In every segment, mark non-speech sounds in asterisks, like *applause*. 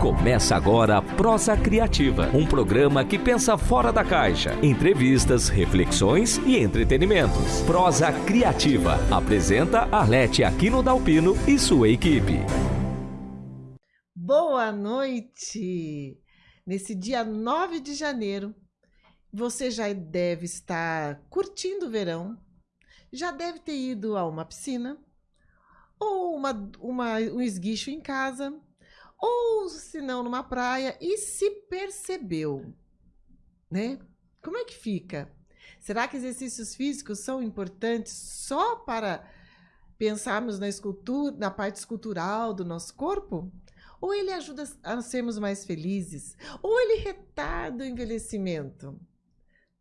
Começa agora a Prosa Criativa, um programa que pensa fora da caixa. Entrevistas, reflexões e entretenimentos. Prosa Criativa. Apresenta Arlete Aquino Dalpino e sua equipe. Boa noite! Nesse dia 9 de janeiro, você já deve estar curtindo o verão, já deve ter ido a uma piscina, ou uma, uma, um esguicho em casa, ou se não numa praia, e se percebeu, né? Como é que fica? Será que exercícios físicos são importantes só para pensarmos na escultura, na parte escultural do nosso corpo? Ou ele ajuda a sermos mais felizes? Ou ele retarda o envelhecimento?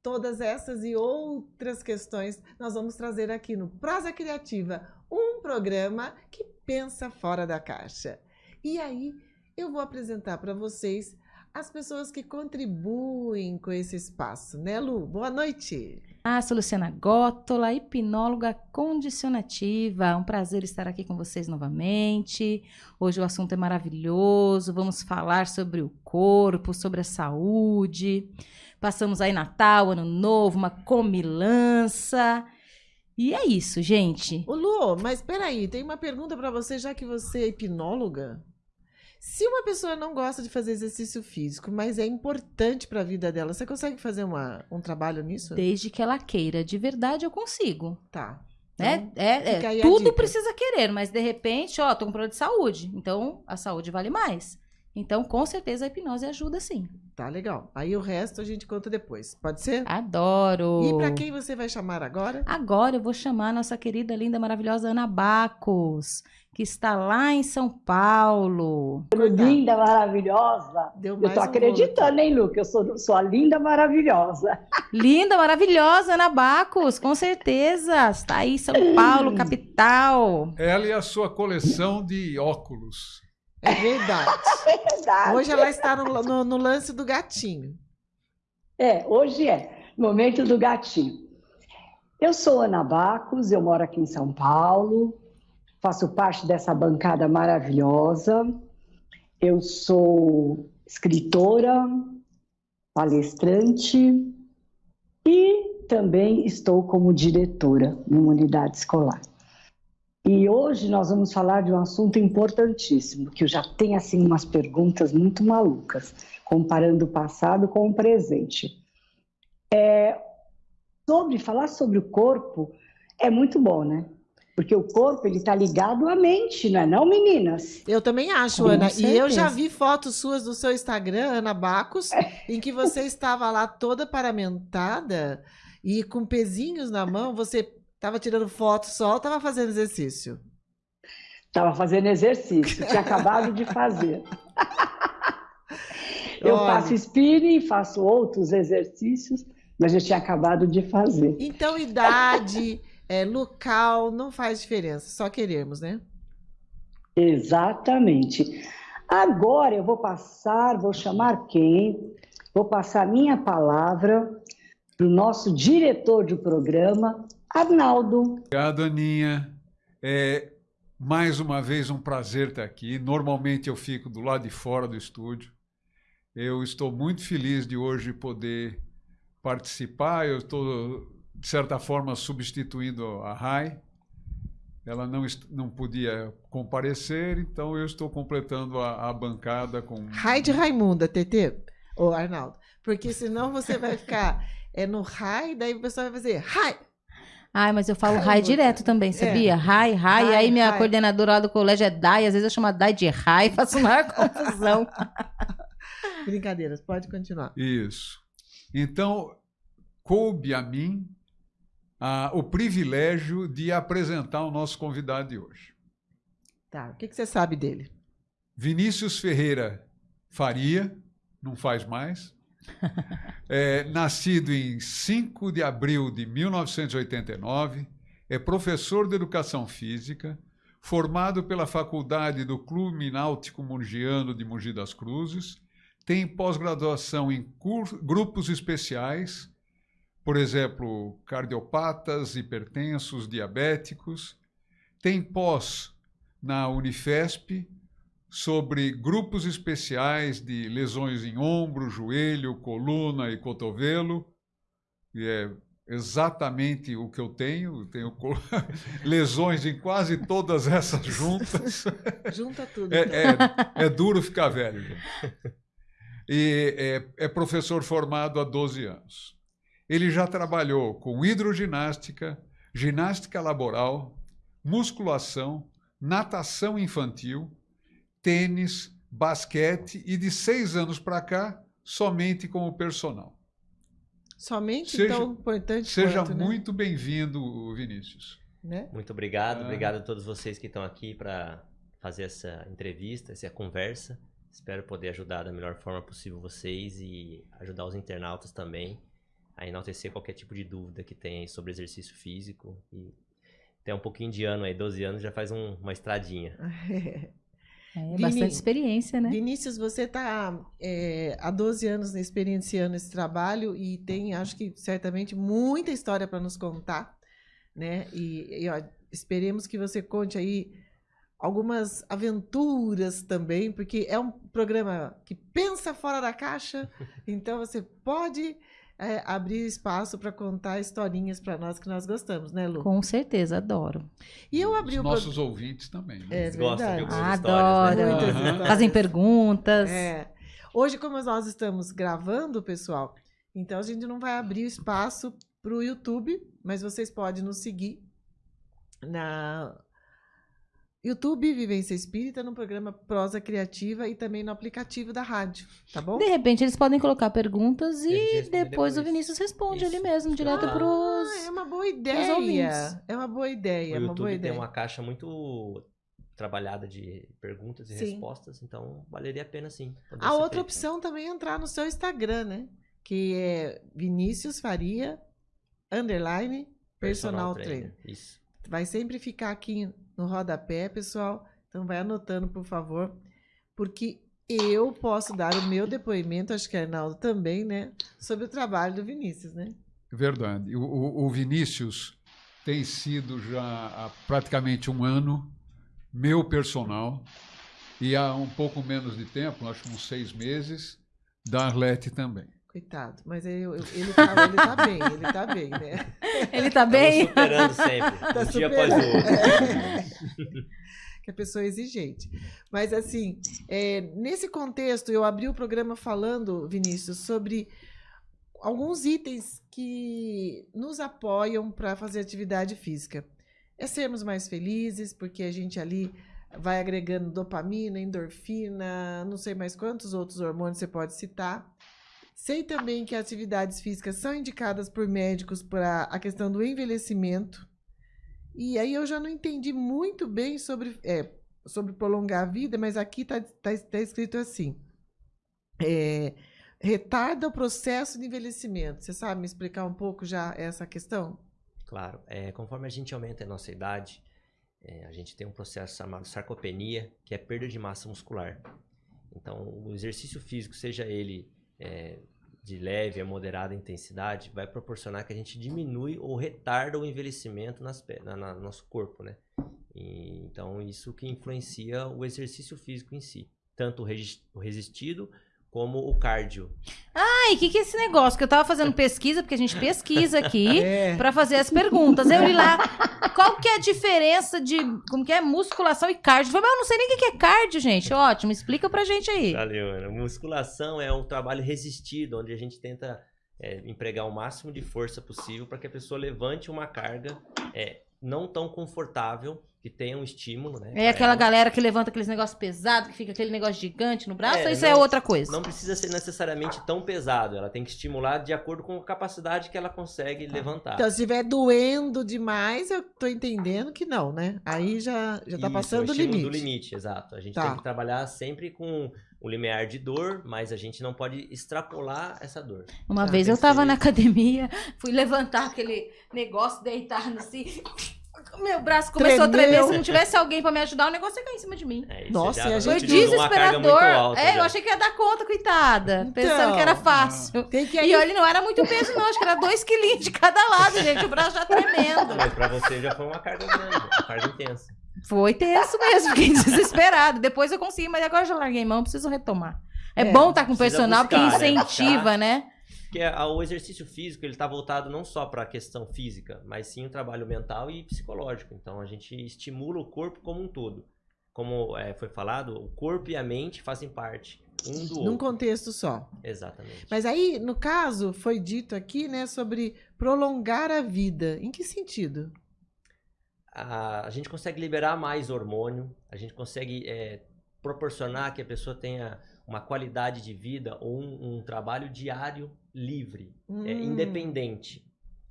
Todas essas e outras questões nós vamos trazer aqui no Prosa Criativa, um programa que pensa fora da caixa. E aí, eu vou apresentar para vocês as pessoas que contribuem com esse espaço, né, Lu? Boa noite. Ah, sou Luciana Gótola, hipnóloga condicionativa. Um prazer estar aqui com vocês novamente. Hoje o assunto é maravilhoso. Vamos falar sobre o corpo, sobre a saúde. Passamos aí Natal, Ano Novo, uma comilança. E é isso, gente. Ô Lu, mas peraí, tem uma pergunta para você, já que você é hipnóloga. Se uma pessoa não gosta de fazer exercício físico, mas é importante para a vida dela, você consegue fazer uma, um trabalho nisso? Desde que ela queira. De verdade, eu consigo. Tá. É, Então, é, é a tudo precisa querer, mas de repente, ó, tô com problema de saúde. Então, a saúde vale mais. Então, com certeza, a hipnose ajuda sim. Tá legal. Aí o resto a gente conta depois. Pode ser? Adoro! E para quem você vai chamar agora? Agora eu vou chamar a nossa querida, linda, maravilhosa Ana Bacos, que está lá em São Paulo. linda, maravilhosa. Deu Eu tô um acreditando, hein, Lu, que eu sou, sou a linda, maravilhosa. Linda, maravilhosa Ana Bacos, com certeza. Está aí em São Paulo, *clears throat* capital. Ela e a sua coleção de óculos. É verdade. *laughs* Verdade. Hoje ela está no, no- no lance do gatinho. É, hoje é. Momento do gatinho. Eu sou Ana Bacos, eu moro aqui em São Paulo, faço parte dessa bancada maravilhosa. Eu sou escritora, palestrante e também estou como diretora numa unidade escolar. E hoje nós vamos falar de um assunto importantíssimo, que eu já tenho assim umas perguntas muito malucas, comparando o passado com o presente. É, sobre falar sobre o corpo é muito bom, né? Porque o corpo ele está ligado à mente, não é não, meninas? Eu também acho, Com Ana. E eu já certeza. vi fotos suas do seu Instagram, Ana Bacos, em que você *laughs* estava lá toda paramentada e com pezinhos na mão. Você estava tirando foto só ou estava fazendo exercício? Estava fazendo exercício, tinha acabado de fazer. *laughs* Eu Olha. faço spinning, faço outros exercícios, mas eu tinha acabado de fazer. Então, idade, é, local, não faz diferença. Só queremos, né? Exatamente. Agora eu vou passar, vou chamar quem? Vou passar minha palavra para o nosso diretor de programa, Arnaldo. Obrigado, Aninha. É, mais uma vez um prazer estar aqui. Normalmente eu fico do lado de fora do estúdio. Eu estou muito feliz de hoje poder participar. Eu estou, de certa forma, substituindo a Rai. Ela não, não podia comparecer, então eu estou completando a, a bancada com. Rai de Raimunda, TT, ô Arnaldo. Porque senão você vai ficar *laughs* é, no Rai, daí o pessoal vai fazer Rai. Ai, mas eu falo Ai, rai direto também, sabia? Rai, rai. Rai, aí minha rai. coordenadora lá do colégio é Dai, às vezes eu chamo a Dai de rai, *laughs* faço maior confusão. *laughs* Brincadeiras, pode continuar. Isso. Então, coube a mim o privilégio de apresentar o nosso convidado de hoje. Tá, o que, que você sabe dele? Vinícius Ferreira Faria, não faz mais, *laughs* é, nascido em 5 de abril de 1989, é professor de educação física, formado pela Faculdade do Clube Náutico Mungiano de Mogi das Cruzes, tem pós-graduação em grupos especiais, por exemplo, cardiopatas, hipertensos, diabéticos, tem pós na Unifesp, sobre grupos especiais de lesões em ombro, joelho, coluna e cotovelo. E é exatamente o que eu tenho. Tenho *laughs* lesões em quase todas essas *laughs* juntas. Junta tudo. É, então. é- é duro ficar velho. E é, é professor formado há 12 anos. Ele já trabalhou com hidroginástica, ginástica laboral, musculação, natação infantil, tênis, basquete e de seis anos para cá, somente como personal. Somente Seja- tão importante Seja quanto, né? muito bem-vindo, Vinícius. né? Muito obrigado, Ah. obrigado a todos vocês que estão aqui para fazer essa entrevista, essa conversa. Espero poder ajudar da melhor forma possível vocês e ajudar os internautas também a enaltecer qualquer tipo de dúvida que tenha aí sobre exercício físico. E tem um pouquinho de ano aí, 12 anos, já faz um- uma estradinha. *laughs* É, Vini, bastante experiência, né? Vinícius, você está há 12 anos experienciando esse trabalho e tem, acho que certamente, muita história para nos contar, né? E, e, ó, esperemos que você conte aí algumas aventuras também, porque é um programa que pensa fora da caixa, *laughs* então você pode é, abrir espaço para contar historinhas para nós que nós gostamos, né, Lu? Com certeza, adoro. E eu abri Os o nossos ouvintes também. né? É Eles gostam de verdade. algumas histórias, né? Adoro. Histórias. Fazem perguntas. É. Hoje, como nós estamos gravando, pessoal, então a gente não vai abrir o espaço para o YouTube, mas vocês podem nos seguir na YouTube Vivência Espírita, no programa Prosa Criativa e também no aplicativo da rádio, tá bom? De repente, eles podem colocar perguntas E responde depois, o depois. Vinícius responde Isso. ali mesmo, direto Ah, pros. É uma boa ideia. É uma boa ideia, é O uma boa YouTube ideia. tem uma caixa muito trabalhada de perguntas e Sim. respostas, então valeria a pena sim. A outra feito. opção também é entrar no seu Instagram, né? Que é Vinícius Faria, underline, personal, trainer. Isso. Vai sempre ficar aqui no rodapé, pessoal. Então vai anotando, por favor, porque eu posso dar o meu depoimento, acho que Arnaldo também, né? Sobre o trabalho do Vinícius, né? Verdade. O, o- Vinícius tem sido já há praticamente um ano meu personal e há um pouco menos de tempo, acho uns seis meses, da Arlete também. Coitado. Mas eu- eu- ele, tá, ele tá bem, ele tá bem, né? *laughs* Ele tá bem? superando sempre, *laughs* Tá um dia após o superando. outro. *laughs* que a pessoa é exigente. Mas, assim, é, nesse contexto, eu abri o programa falando, Vinícius, sobre alguns itens que nos apoiam para fazer atividade física. É sermos mais felizes, porque a gente ali vai agregando dopamina, endorfina, não sei mais quantos outros hormônios você pode citar. Sei também que atividades físicas são indicadas por médicos para a questão do envelhecimento. E aí eu já não entendi muito bem sobre, é, sobre prolongar a vida, mas aqui está tá, tá escrito assim: é, retarda o processo de envelhecimento. Você sabe me explicar um pouco já essa questão? Claro, é, conforme a gente aumenta a nossa idade, é, a gente tem um processo chamado sarcopenia, que é perda de massa muscular. Então, o exercício físico, seja ele é, de leve a moderada intensidade, vai proporcionar que a gente diminui ou retarda o envelhecimento nas, na, na- no nosso corpo, né? E, então, isso que influencia o exercício físico em si. Tanto o resistido como o cardio. Ai, o que, que é esse negócio? Que eu tava fazendo pesquisa, porque a gente pesquisa aqui *laughs* É. pra fazer as perguntas. Eu li lá, qual que é a diferença de, como que é, musculação e cardio? Mas eu não sei nem o que que é cardio, gente. Ótimo, explica pra gente aí. Valeu, Ana. Musculação é um trabalho resistido, onde a gente tenta é, empregar o máximo de força possível para que a pessoa levante uma carga é, não tão confortável, que tenha um estímulo, né? É aquela ela. galera que levanta aqueles negócios pesados, que fica aquele negócio gigante no braço, É, ou isso não- é outra coisa? Não precisa ser necessariamente tão pesado, ela tem que estimular de acordo com a capacidade que ela consegue levantar. Então, se estiver doendo demais, eu tô entendendo que não, né? Aí já, já tá Isso, passando é o limite. do limite, exato. A gente Tá. tem que trabalhar sempre com o limiar de dor, mas a gente não pode extrapolar essa dor. Uma Tá, vez eu que tava ser- na academia, *laughs* fui levantar aquele negócio, deitar assim. Meu braço começou a tremer. Tremeu. Se não tivesse alguém pra me ajudar, o negócio ia cair em cima de mim. É, Nossa, já e a Foi gente muito desesperador. alta é, eu já. achei que ia dar conta, coitada. Então. pensando que era fácil. Tem que E olha, não era muito peso, não. Acho que era dois quilinhos de cada lado, gente. O braço já tremendo. Mas pra você já foi uma carga grande, uma carga intensa. Foi tenso mesmo, fiquei desesperado. Depois eu consegui, mas agora eu já larguei mão, preciso retomar. É, É, bom estar com precisa personal buscar, porque né? incentiva, Buscar. né? Porque a- o exercício físico ele está voltado não só para a questão física, mas sim o trabalho mental e psicológico. Então a gente estimula o corpo como um todo. Como é, foi falado, o corpo e a mente fazem parte um do Num outro. contexto só. Exatamente. Mas aí, no caso, foi dito aqui, né, sobre prolongar a vida. Em que sentido? a, a gente consegue liberar mais hormônio, a gente consegue é, proporcionar que a pessoa tenha uma qualidade de vida ou um, um trabalho diário livre, é, Hum, independente.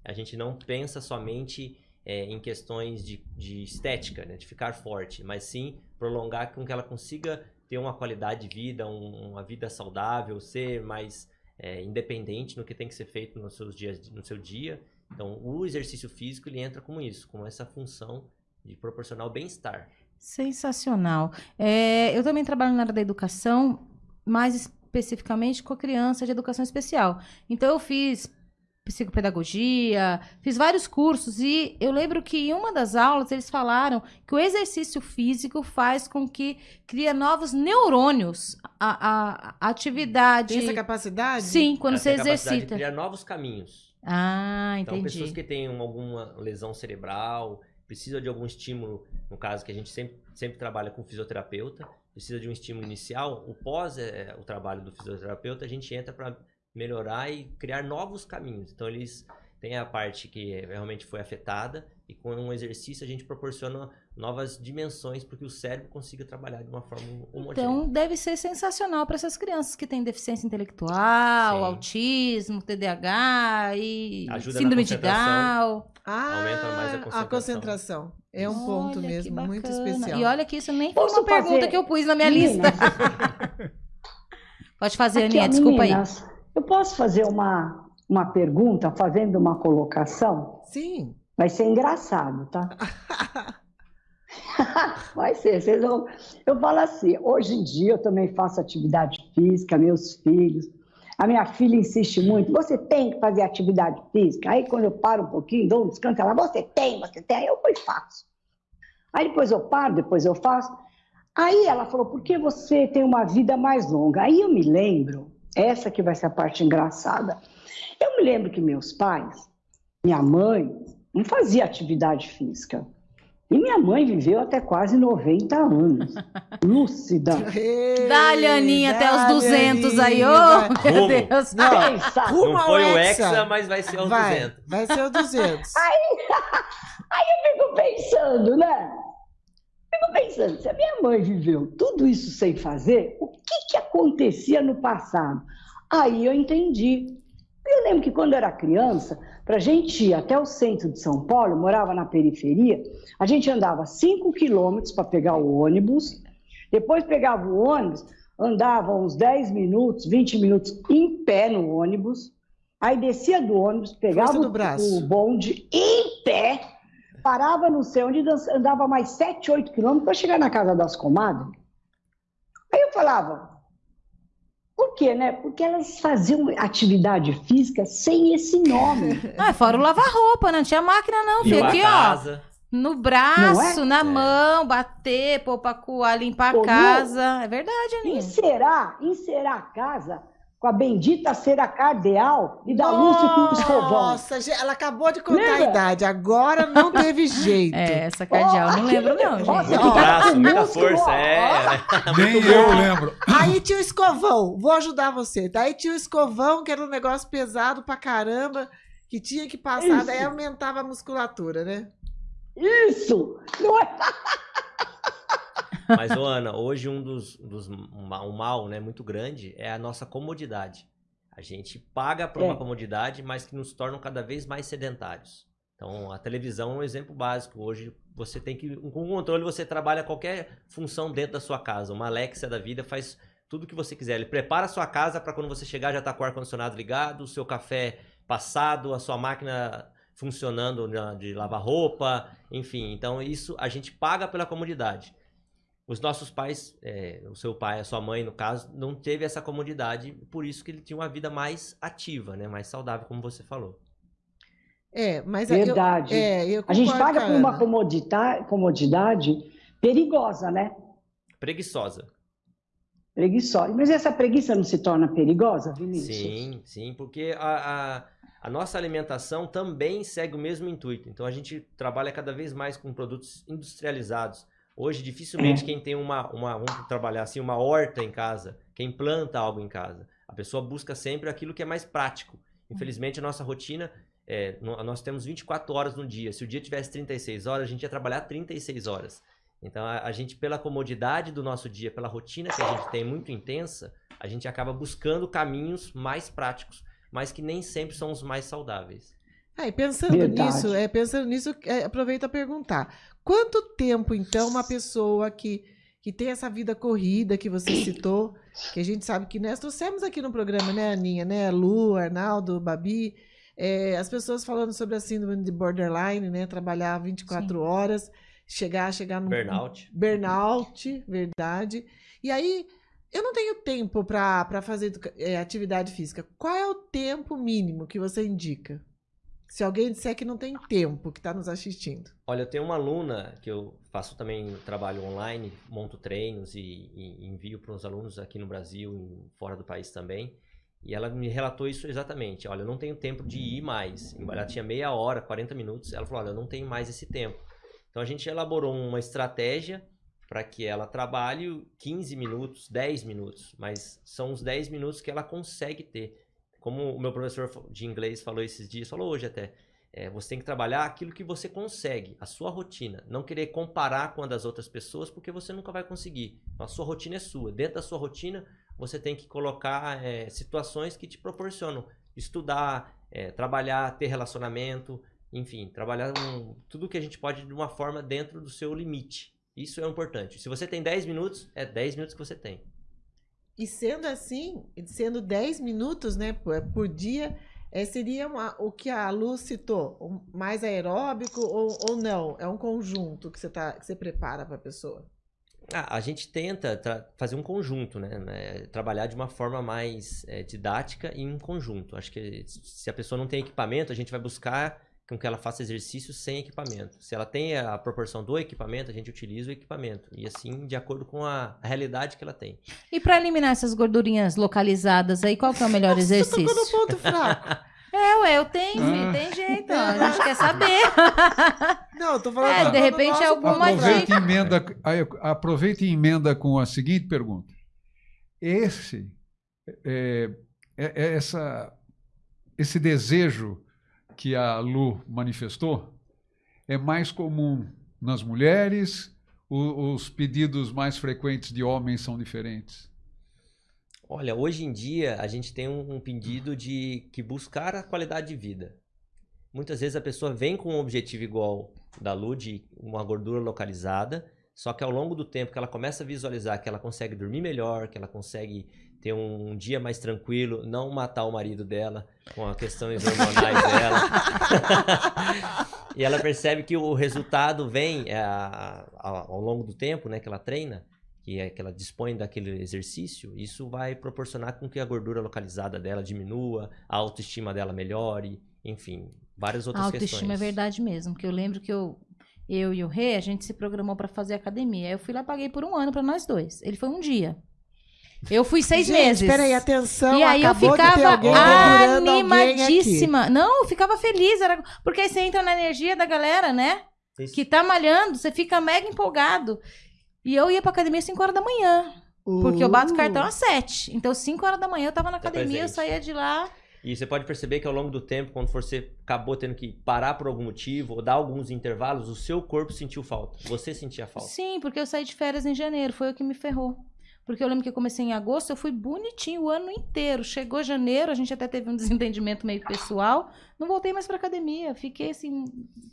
A gente não pensa somente é, em questões de, de estética, né, de ficar forte, mas sim prolongar com que ela consiga ter uma qualidade de vida, um- uma vida saudável, ser mais é, independente no que tem que ser feito nos seus dias, no seu dia. Então, o exercício físico ele entra como isso, com essa função de proporcionar o bem-estar. Sensacional. É, eu também trabalho na área da educação, mais especificamente com a criança de educação especial. Então, eu fiz psicopedagogia, fiz vários cursos e eu lembro que em uma das aulas eles falaram que o exercício físico faz com que cria novos neurônios. A, a- a atividade. Tem essa capacidade? Sim, quando Ela você exercita. De criar novos caminhos. Ah, Então, entendi. pessoas que têm um- alguma lesão cerebral, precisa de algum estímulo, no caso que a gente sempre, sempre trabalha com fisioterapeuta, precisa de um estímulo inicial, o pós é, o trabalho do fisioterapeuta, a gente entra para melhorar e criar novos caminhos. Então, eles têm a parte que é- realmente foi afetada e com um exercício a gente proporciona novas dimensões para que o cérebro consiga trabalhar de uma forma homogênea. Então, deve ser sensacional para essas crianças que têm deficiência intelectual, Sim. autismo, TDAH e Ajuda síndrome de concentração. Down. Ah, Aumenta mais a a concentração. É um ponto Olha, mesmo, muito especial. E olha que isso nem foi Posso uma pergunta fazer- que eu pus na minha Meninas, lista. Pode fazer, aqui, Aninha, desculpa aí. meninas, Eu posso fazer uma, uma pergunta fazendo uma colocação? Sim. Vai ser engraçado, tá? *laughs* Vai ser. Vocês vão... Eu falo assim, hoje em dia eu também faço atividade física, meus filhos. A minha filha insiste muito, você tem que fazer atividade física. Aí quando eu paro um pouquinho, dou um descanso, ela, você tem, você tem, aí eu vou e faço. Aí depois eu paro, depois eu faço. Aí ela falou, por que você tem uma vida mais longa? Aí eu me lembro, essa que vai ser a parte engraçada. Eu me lembro que meus pais, minha mãe, não fazia atividade física. E minha mãe viveu até quase 90 anos. *laughs* Lúcida. Dá-lhe, Aninha, até os Dá-lhe, 200 aí, ô, Aninha. meu. Deus. Não, rumo Não foi o Hexa. Hexa, mas vai ser aos vai, 200. vai ser o 200. *laughs* Fico pensando, né? Fico pensando, se a minha mãe viveu tudo isso sem fazer, o que, que acontecia no passado? Aí eu entendi. Eu lembro que quando eu era criança, para a gente ir até o centro de São Paulo, eu morava na periferia, a gente andava 5 quilômetros para pegar o ônibus, depois pegava o ônibus, andava uns 10 minutos, 20 minutos em pé no ônibus, aí descia do ônibus, pegava do o- braço. o bonde em pé, parava não sei onde, andava mais 7, 8 quilômetros para chegar na casa das comadres. Aí eu falava, por quê, né? Porque elas faziam atividade física sem esse nome. *laughs* Ah, fora o lavar-roupa, né? Não tinha máquina, não, filho. Aqui, a ó. casa. No braço, é? na É. mão, bater, pôr pra coar, limpar a casa. É verdade, Aninha. Encerar, encerar a casa com a bendita cera cardeal e dar luz com o escovão. Nossa, gente, ela acabou de contar a Lembra? idade. Agora não teve *laughs* jeito. É, essa cardeal, não lembro não, gente. Nossa, Muito Ó, braço, muita força, ó, é. *laughs* Nem eu lembro. Aí tinha o escovão, vou ajudar você. Daí tinha o escovão, que era um negócio pesado pra caramba, que tinha que passar, Isso. daí aumentava a musculatura, né? Isso! Não é? *laughs* Mas, ô, Ana, hoje um dos, dos um mal né, muito grande é a nossa comodidade. A gente paga por uma É. comodidade, mas que nos tornam cada vez mais sedentários. Então, a televisão é um exemplo básico. Hoje, você tem que. Com o controle, você trabalha qualquer função dentro da sua casa. Uma Alexa da vida faz tudo o que você quiser. Ele prepara a sua casa para quando você chegar já tá com o ar-condicionado ligado, o seu café passado, a sua máquina funcionando na- de lavar roupa, enfim. Então, isso a gente paga pela comodidade. Os nossos pais, é, o seu pai, a sua mãe, no caso, não teve essa comodidade, por isso que ele tinha uma vida mais ativa, né? Mais saudável, como você falou. É, mas aí eu- Verdade. é, eu A gente paga com por uma comodita- comodidade perigosa, né? Preguiçosa. Preguiçosa. Mas essa preguiça não se torna perigosa, Vinícius? Sim, sim, porque a, a, a nossa alimentação também segue o mesmo intuito. Então a gente trabalha cada vez mais com produtos industrializados. Hoje, dificilmente É. quem tem uma, uma, vamos trabalhar assim, uma horta em casa, quem planta algo em casa, a pessoa busca sempre aquilo que é mais prático. Infelizmente, a nossa rotina, é, nós temos 24 horas no dia. Se o dia tivesse 36 horas, a gente ia trabalhar 36 horas. Então, a, a gente, pela comodidade do nosso dia, pela rotina que a gente tem muito intensa, a gente acaba buscando caminhos mais práticos, mas que nem sempre são os mais saudáveis. Ah, e pensando Verdade. nisso, é, pensando nisso, é, aproveito a perguntar. Quanto tempo, então, uma pessoa que, que tem essa vida corrida que você citou, que a gente sabe que nós trouxemos aqui no programa, né, Aninha, né, Lu, Arnaldo, Babi, é, as pessoas falando sobre a síndrome de borderline, né, trabalhar 24 Sim. horas, chegar, chegar no Burnout. burnout, verdade. E aí, eu não tenho tempo para fazer é, atividade física. Qual é o tempo mínimo que você indica? Se alguém disser que não tem tempo, que está nos assistindo. Olha, eu tenho uma aluna que eu faço também trabalho online, monto treinos e, e envio para os alunos aqui no Brasil e fora do país também. E ela me relatou isso exatamente. Olha, eu não tenho tempo de ir mais. Ela tinha meia hora, 40 minutos. Ela falou: Olha, eu não tenho mais esse tempo. Então a gente elaborou uma estratégia para que ela trabalhe 15 minutos, 10 minutos, mas são os 10 minutos que ela consegue ter. Como o meu professor de inglês falou esses dias, falou hoje até. É, você tem que trabalhar aquilo que você consegue, a sua rotina. Não querer comparar com a das outras pessoas, porque você nunca vai conseguir. A sua rotina é sua. Dentro da sua rotina, você tem que colocar é, situações que te proporcionam estudar, é, trabalhar, ter relacionamento, enfim, trabalhar um- tudo que a gente pode de uma forma dentro do seu limite. Isso é importante. Se você tem 10 minutos, é 10 minutos que você tem. E sendo assim, sendo 10 minutos né, por, por dia, é, seria uma- o que a Lu citou, mais aeróbico ou, ou não? É um conjunto que você, tá, que você prepara para a pessoa. Ah, a gente tenta fazer um conjunto, né? né, Trabalhar de uma forma mais é, didática e em conjunto. Acho que se a pessoa não tem equipamento, a gente vai buscar com que ela faça exercício sem equipamento. Se ela tem a proporção do equipamento, a gente utiliza o equipamento. E assim, de acordo com a realidade que ela tem. E para eliminar essas gordurinhas localizadas aí, qual que é o melhor Você tocou no exercício? ponto fraco. *laughs* É, ué, eu tenho, Ah. tem jeito, a gente quer *laughs* saber. Não, eu tô falando. É, de tocou no repente nosso é alguma. Aproveita e, emenda, aproveita e emenda com a seguinte pergunta. Esse, é- é essa, esse desejo que a Lu manifestou é mais comum nas mulheres? O- os pedidos mais frequentes de homens são diferentes? Olha, hoje em dia a gente tem um, um pedido de que buscar a qualidade de vida. Muitas vezes a pessoa vem com um objetivo igual da Lu, de uma gordura localizada, só que ao longo do tempo que ela começa a visualizar que ela consegue dormir melhor, que ela consegue ter um, dia mais tranquilo, não matar o marido dela com as questões hormonais dela. *laughs* e ela percebe que o resultado vem é, a- a- ao longo do tempo, né, que ela treina, que é que ela dispõe daquele exercício, isso vai proporcionar com que a gordura localizada dela diminua, a autoestima dela melhore, enfim, várias A outras autoestima é questões. verdade mesmo, que eu lembro que eu, eu e o Rê, a gente se programou pra fazer academia. Eu fui lá, paguei por um ano pra nós dois. Ele foi um dia. Eu fui seis Gente, meses. peraí, atenção. E aí eu ficava animadíssima. Não, eu ficava feliz. Era... Porque aí você entra na energia da galera, né? Isso. Que tá malhando, você fica mega empolgado. E eu ia pra academia às 5 horas da manhã. Porque eu bato Uh. cartão às 7. Então, 5 horas da manhã eu tava na Tá academia, eu presente. saía de lá. E você pode perceber que ao longo do tempo, quando você acabou tendo que parar por algum motivo ou dar alguns intervalos, o seu corpo sentiu falta. Você sentia falta. Sim, porque eu saí de férias em janeiro, foi o que me ferrou. Porque eu lembro que eu comecei em agosto, eu fui bonitinho o ano inteiro. Chegou janeiro, a gente até teve um *laughs* desentendimento meio pessoal. Não voltei mais pra academia. Fiquei assim,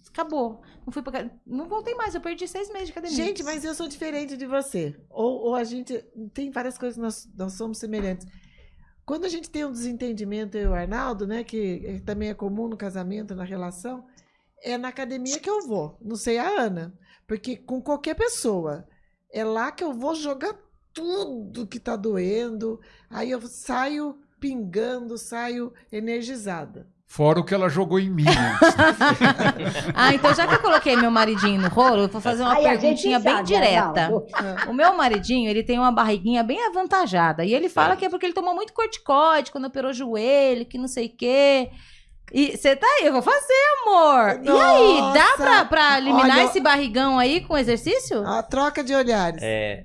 acabou. Não fui pra, não voltei mais, eu perdi seis meses de academia. Gente, mas eu sou diferente de você. Ou, ou a gente. Tem várias coisas que nós, nós somos semelhantes. Quando a gente tem um desentendimento, eu e o Arnaldo, né? Que é- também é comum no casamento, na relação, é na academia que eu vou. Não sei a Ana. Porque com qualquer pessoa, é lá que eu vou jogar tudo que tá doendo. Aí eu saio pingando, saio energizada. Fora o que ela jogou em mim. *laughs* ah, então já que eu coloquei meu maridinho no rolo, eu vou fazer uma Aí perguntinha bem sabe, direta. Arnaldo. O meu maridinho, ele tem uma barriguinha bem avantajada. E ele fala Certo. que é porque ele tomou muito corticoide quando operou o joelho, que não sei o quê. E você tá aí, eu vou fazer, amor. E aí, dá Nossa! pra, pra eliminar Olha- esse barrigão aí com exercício? A troca de olhares. É,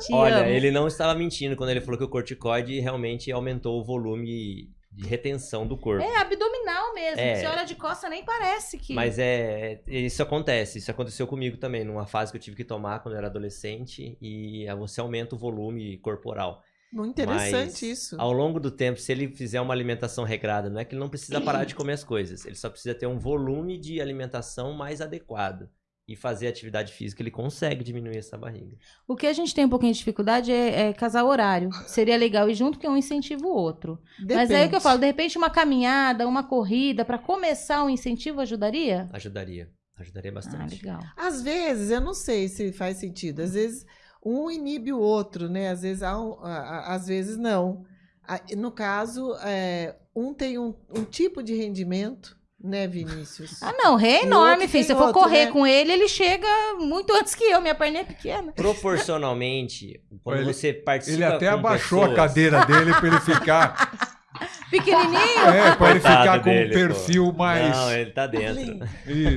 Te olha, amo. ele não estava mentindo quando ele falou que o corticoide realmente aumentou o volume de retenção do corpo. É abdominal mesmo. É. Você olha de costa, nem parece que. Mas é, é- isso acontece, isso aconteceu comigo também, numa fase que eu tive que tomar quando eu era adolescente e você aumenta o volume corporal. Muito interessante Mas, isso. Ao longo do tempo, se ele fizer uma alimentação regrada, não é que ele não precisa parar de comer as coisas, ele só precisa ter um volume de alimentação mais adequado. E fazer atividade física, ele consegue diminuir essa barriga. O que a gente tem um pouquinho de dificuldade é, é casar horário. Seria legal ir junto, porque um incentiva o outro. Mas é aí que eu Depende. falo, de repente uma caminhada, uma corrida, pra começar um incentivo ajudaria? Ajudaria. Ajudaria Ah, bastante. legal. Às vezes, eu não sei se faz sentido. Às vezes um inibe o outro, né? Às vezes, há um- a- a- às vezes não. A- No caso, é, um tem um, um tipo de rendimento, né, Vinícius? Ah, não, rei é enorme, filho. Se eu for outro, correr né? com ele, ele chega muito antes que eu. Minha perninha é pequena. Proporcionalmente, quando Ele- você participa Ele até com abaixou a pessoas- cadeira dele para ele ficar. *laughs* Pequenininho. É, para ele Coitado ficar com um dele, pô. perfil mais. Não, ele tá dentro. Slim.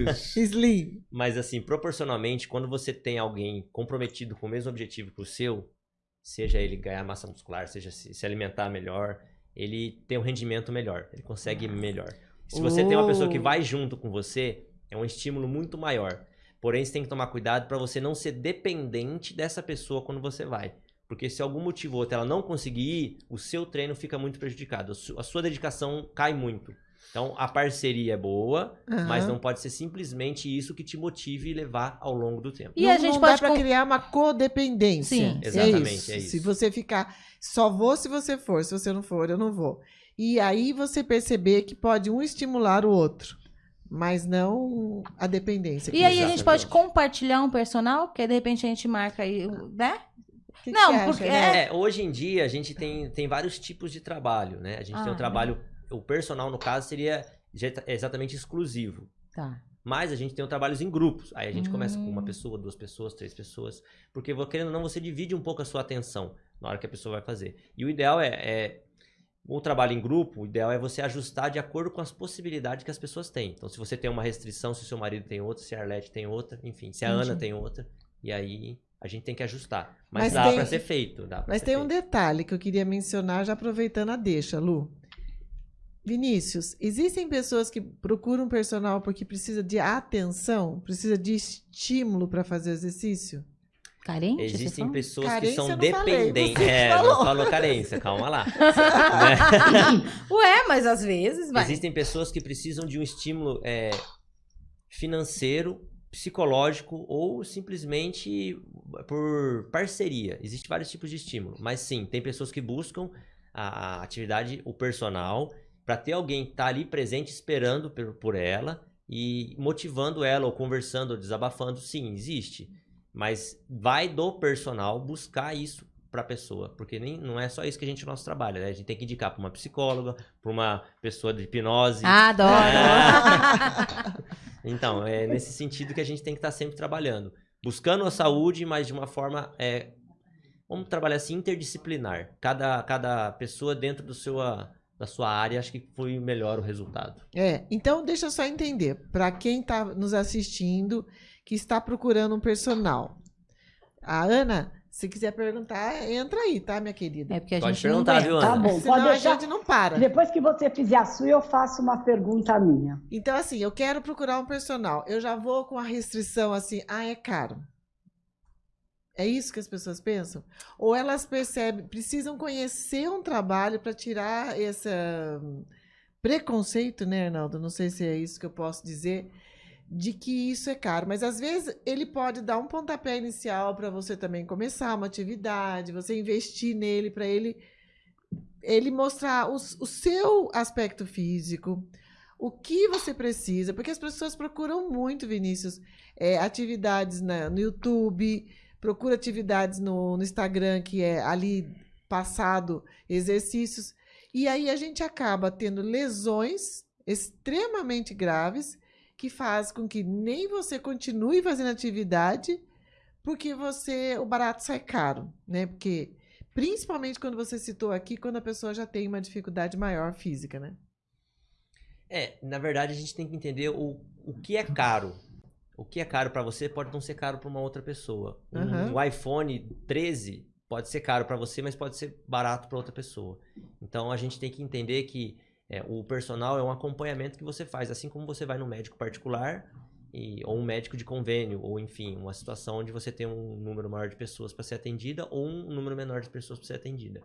Isso. Slim. Mas assim, proporcionalmente, quando você tem alguém comprometido com o mesmo objetivo que o seu, seja ele ganhar massa muscular, seja se, alimentar melhor, ele tem um rendimento melhor, ele consegue melhor. Se você tem uma pessoa que Oh. vai junto com você, é um estímulo muito maior. Porém, você tem que tomar cuidado para você não ser dependente dessa pessoa quando você vai. Porque se algum motivo ou outro ela não conseguir ir, o seu treino fica muito prejudicado. A su- A sua dedicação cai muito. Então, a parceria é boa, mas Aham. não pode ser simplesmente isso que te motive e levar ao longo do tempo. E não, a gente não pode dá com- criar uma codependência. Sim. Exatamente, é Se isso. você ficar só vou se você for, se você não for, eu não vou. E aí você perceber que pode um estimular o outro, mas não a dependência. E aí a gente pode compartilhar um personal, porque de repente a gente marca aí, né? Que que Não, acha, porque né? É, hoje em dia a gente tem, tem vários tipos de trabalho, né? A gente tem Ah, um trabalho, o personal no caso seria je- exatamente exclusivo. Tá. Mas a gente tem trabalhos em grupos. Aí a gente começa com uma Hum. pessoa, duas pessoas, três pessoas. Porque, querendo ou não, você divide um pouco a sua atenção na hora que a pessoa vai fazer. E o ideal é, é o trabalho em grupo, o ideal é você ajustar de acordo com as possibilidades que as pessoas têm. Então, se você tem uma restrição, se o seu marido tem outra, se a Arlete tem outra, enfim, se a Ana Entendi. tem outra, e aí a gente tem que ajustar. Mas, Mas dá tem- pra ser feito. Dá pra Mas ser tem um feito. detalhe que eu queria mencionar, já aproveitando a deixa, Lu. Vinícius, existem pessoas que procuram personal porque precisa de atenção, precisa de estímulo para fazer exercício? Carente? você Existem pessoas Carência que são falei, dependentes. É, falou. não falou carência, calma lá. Né? *laughs* Ué, mas às vezes vai. Existem pessoas que precisam de um estímulo é, financeiro, psicológico ou simplesmente por parceria. Existem vários tipos de estímulo. Mas sim, tem pessoas que buscam a, atividade, o personal, para ter alguém que tá ali presente esperando por, ela e motivando ela, ou conversando, ou desabafando. Sim, existe. Mas vai do personal buscar isso para a pessoa, porque nem, não é só isso que a gente nosso trabalho, né? A gente tem que indicar para uma psicóloga, para uma pessoa de hipnose. Ah, adoro. *laughs* Então, é nesse sentido que a gente tem que estar sempre trabalhando. Buscando a saúde, mas de uma forma. É, vamos trabalhar assim, interdisciplinar. Cada, cada pessoa dentro do seu, da sua área, acho que foi melhor o resultado. É, então deixa eu só entender, para quem está nos assistindo, que está procurando um personal. A Ana, se quiser perguntar, entra aí, tá, minha querida? É porque a Pode gente não perguntar, aguenta. viu, Tá Ana? bom, Senão pode a deixar. gente não para. Depois que você fizer a sua, eu faço uma pergunta minha. Então, assim, eu quero procurar um personal. Eu já vou com a restrição assim, ah, é caro. É isso que as pessoas pensam? Ou elas percebem, precisam conhecer um trabalho para tirar esse hum, preconceito, né, Arnaldo? Não sei se é isso que eu posso dizer, de que isso é caro. Mas às vezes ele pode dar um pontapé inicial para você também começar uma atividade, você investir nele para ele ele mostrar o, o seu aspecto físico, o que você precisa, porque as pessoas procuram muito, Vinícius, é, atividades na- no YouTube, procura atividades no, no Instagram, que é ali passado exercícios, e aí a gente acaba tendo lesões extremamente graves que faz com que nem você continue fazendo atividade porque você o barato sai caro, né? Porque principalmente quando você citou aqui, quando a pessoa já tem uma dificuldade maior física, né? É, na verdade a gente tem que entender o, o que é caro. O que é caro para você pode não ser caro para uma outra pessoa. Um, Uhum. um iPhone 13 pode ser caro para você, mas pode ser barato para outra pessoa. Então a gente tem que entender que é, o personal é um acompanhamento que você faz, assim como você vai no médico particular e- ou um médico de convênio, ou enfim, uma situação onde você tem um número maior de pessoas para ser atendida ou um número menor de pessoas para ser atendida.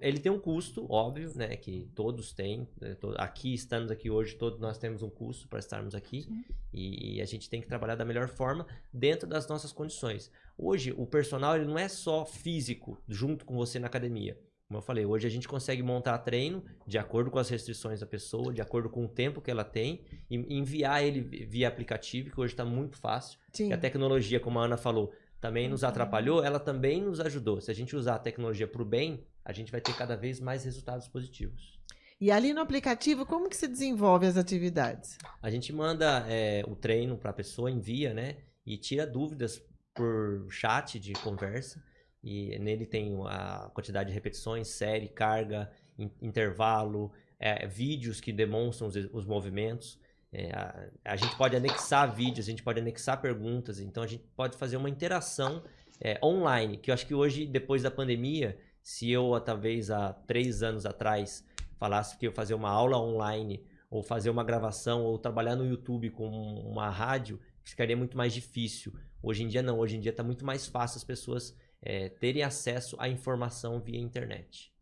Ele tem um custo, óbvio, né? Que todos têm. né, Aqui, estamos aqui hoje, todos nós temos um custo para estarmos aqui. E, a gente tem que trabalhar da melhor forma dentro das nossas condições. Hoje, o personal ele não é só físico junto com você na academia. Como eu falei, hoje a gente consegue montar treino de acordo com as restrições da pessoa, de acordo com o tempo que ela tem, e enviar ele via aplicativo, que hoje está muito fácil. Sim. Que a tecnologia, como a Ana falou, também nos atrapalhou, ela também nos ajudou. Se a gente usar a tecnologia para o bem, a gente vai ter cada vez mais resultados positivos. E ali no aplicativo, como que se desenvolve as atividades? A gente manda é, o treino para a pessoa, envia, né? E tira dúvidas por chat de conversa. E nele tem a quantidade de repetições, série, carga, in- intervalo, é, vídeos que demonstram os, os movimentos. É, a, a gente pode anexar vídeos, a gente pode anexar perguntas, então a gente pode fazer uma interação é, online, que eu acho que hoje, depois da pandemia, se eu, talvez há três anos atrás, falasse que eu fazer uma aula online, ou fazer uma gravação, ou trabalhar no YouTube com uma rádio, ficaria muito mais difícil. Hoje em dia não, hoje em dia está muito mais fácil as pessoas é, terem acesso à informação via internet.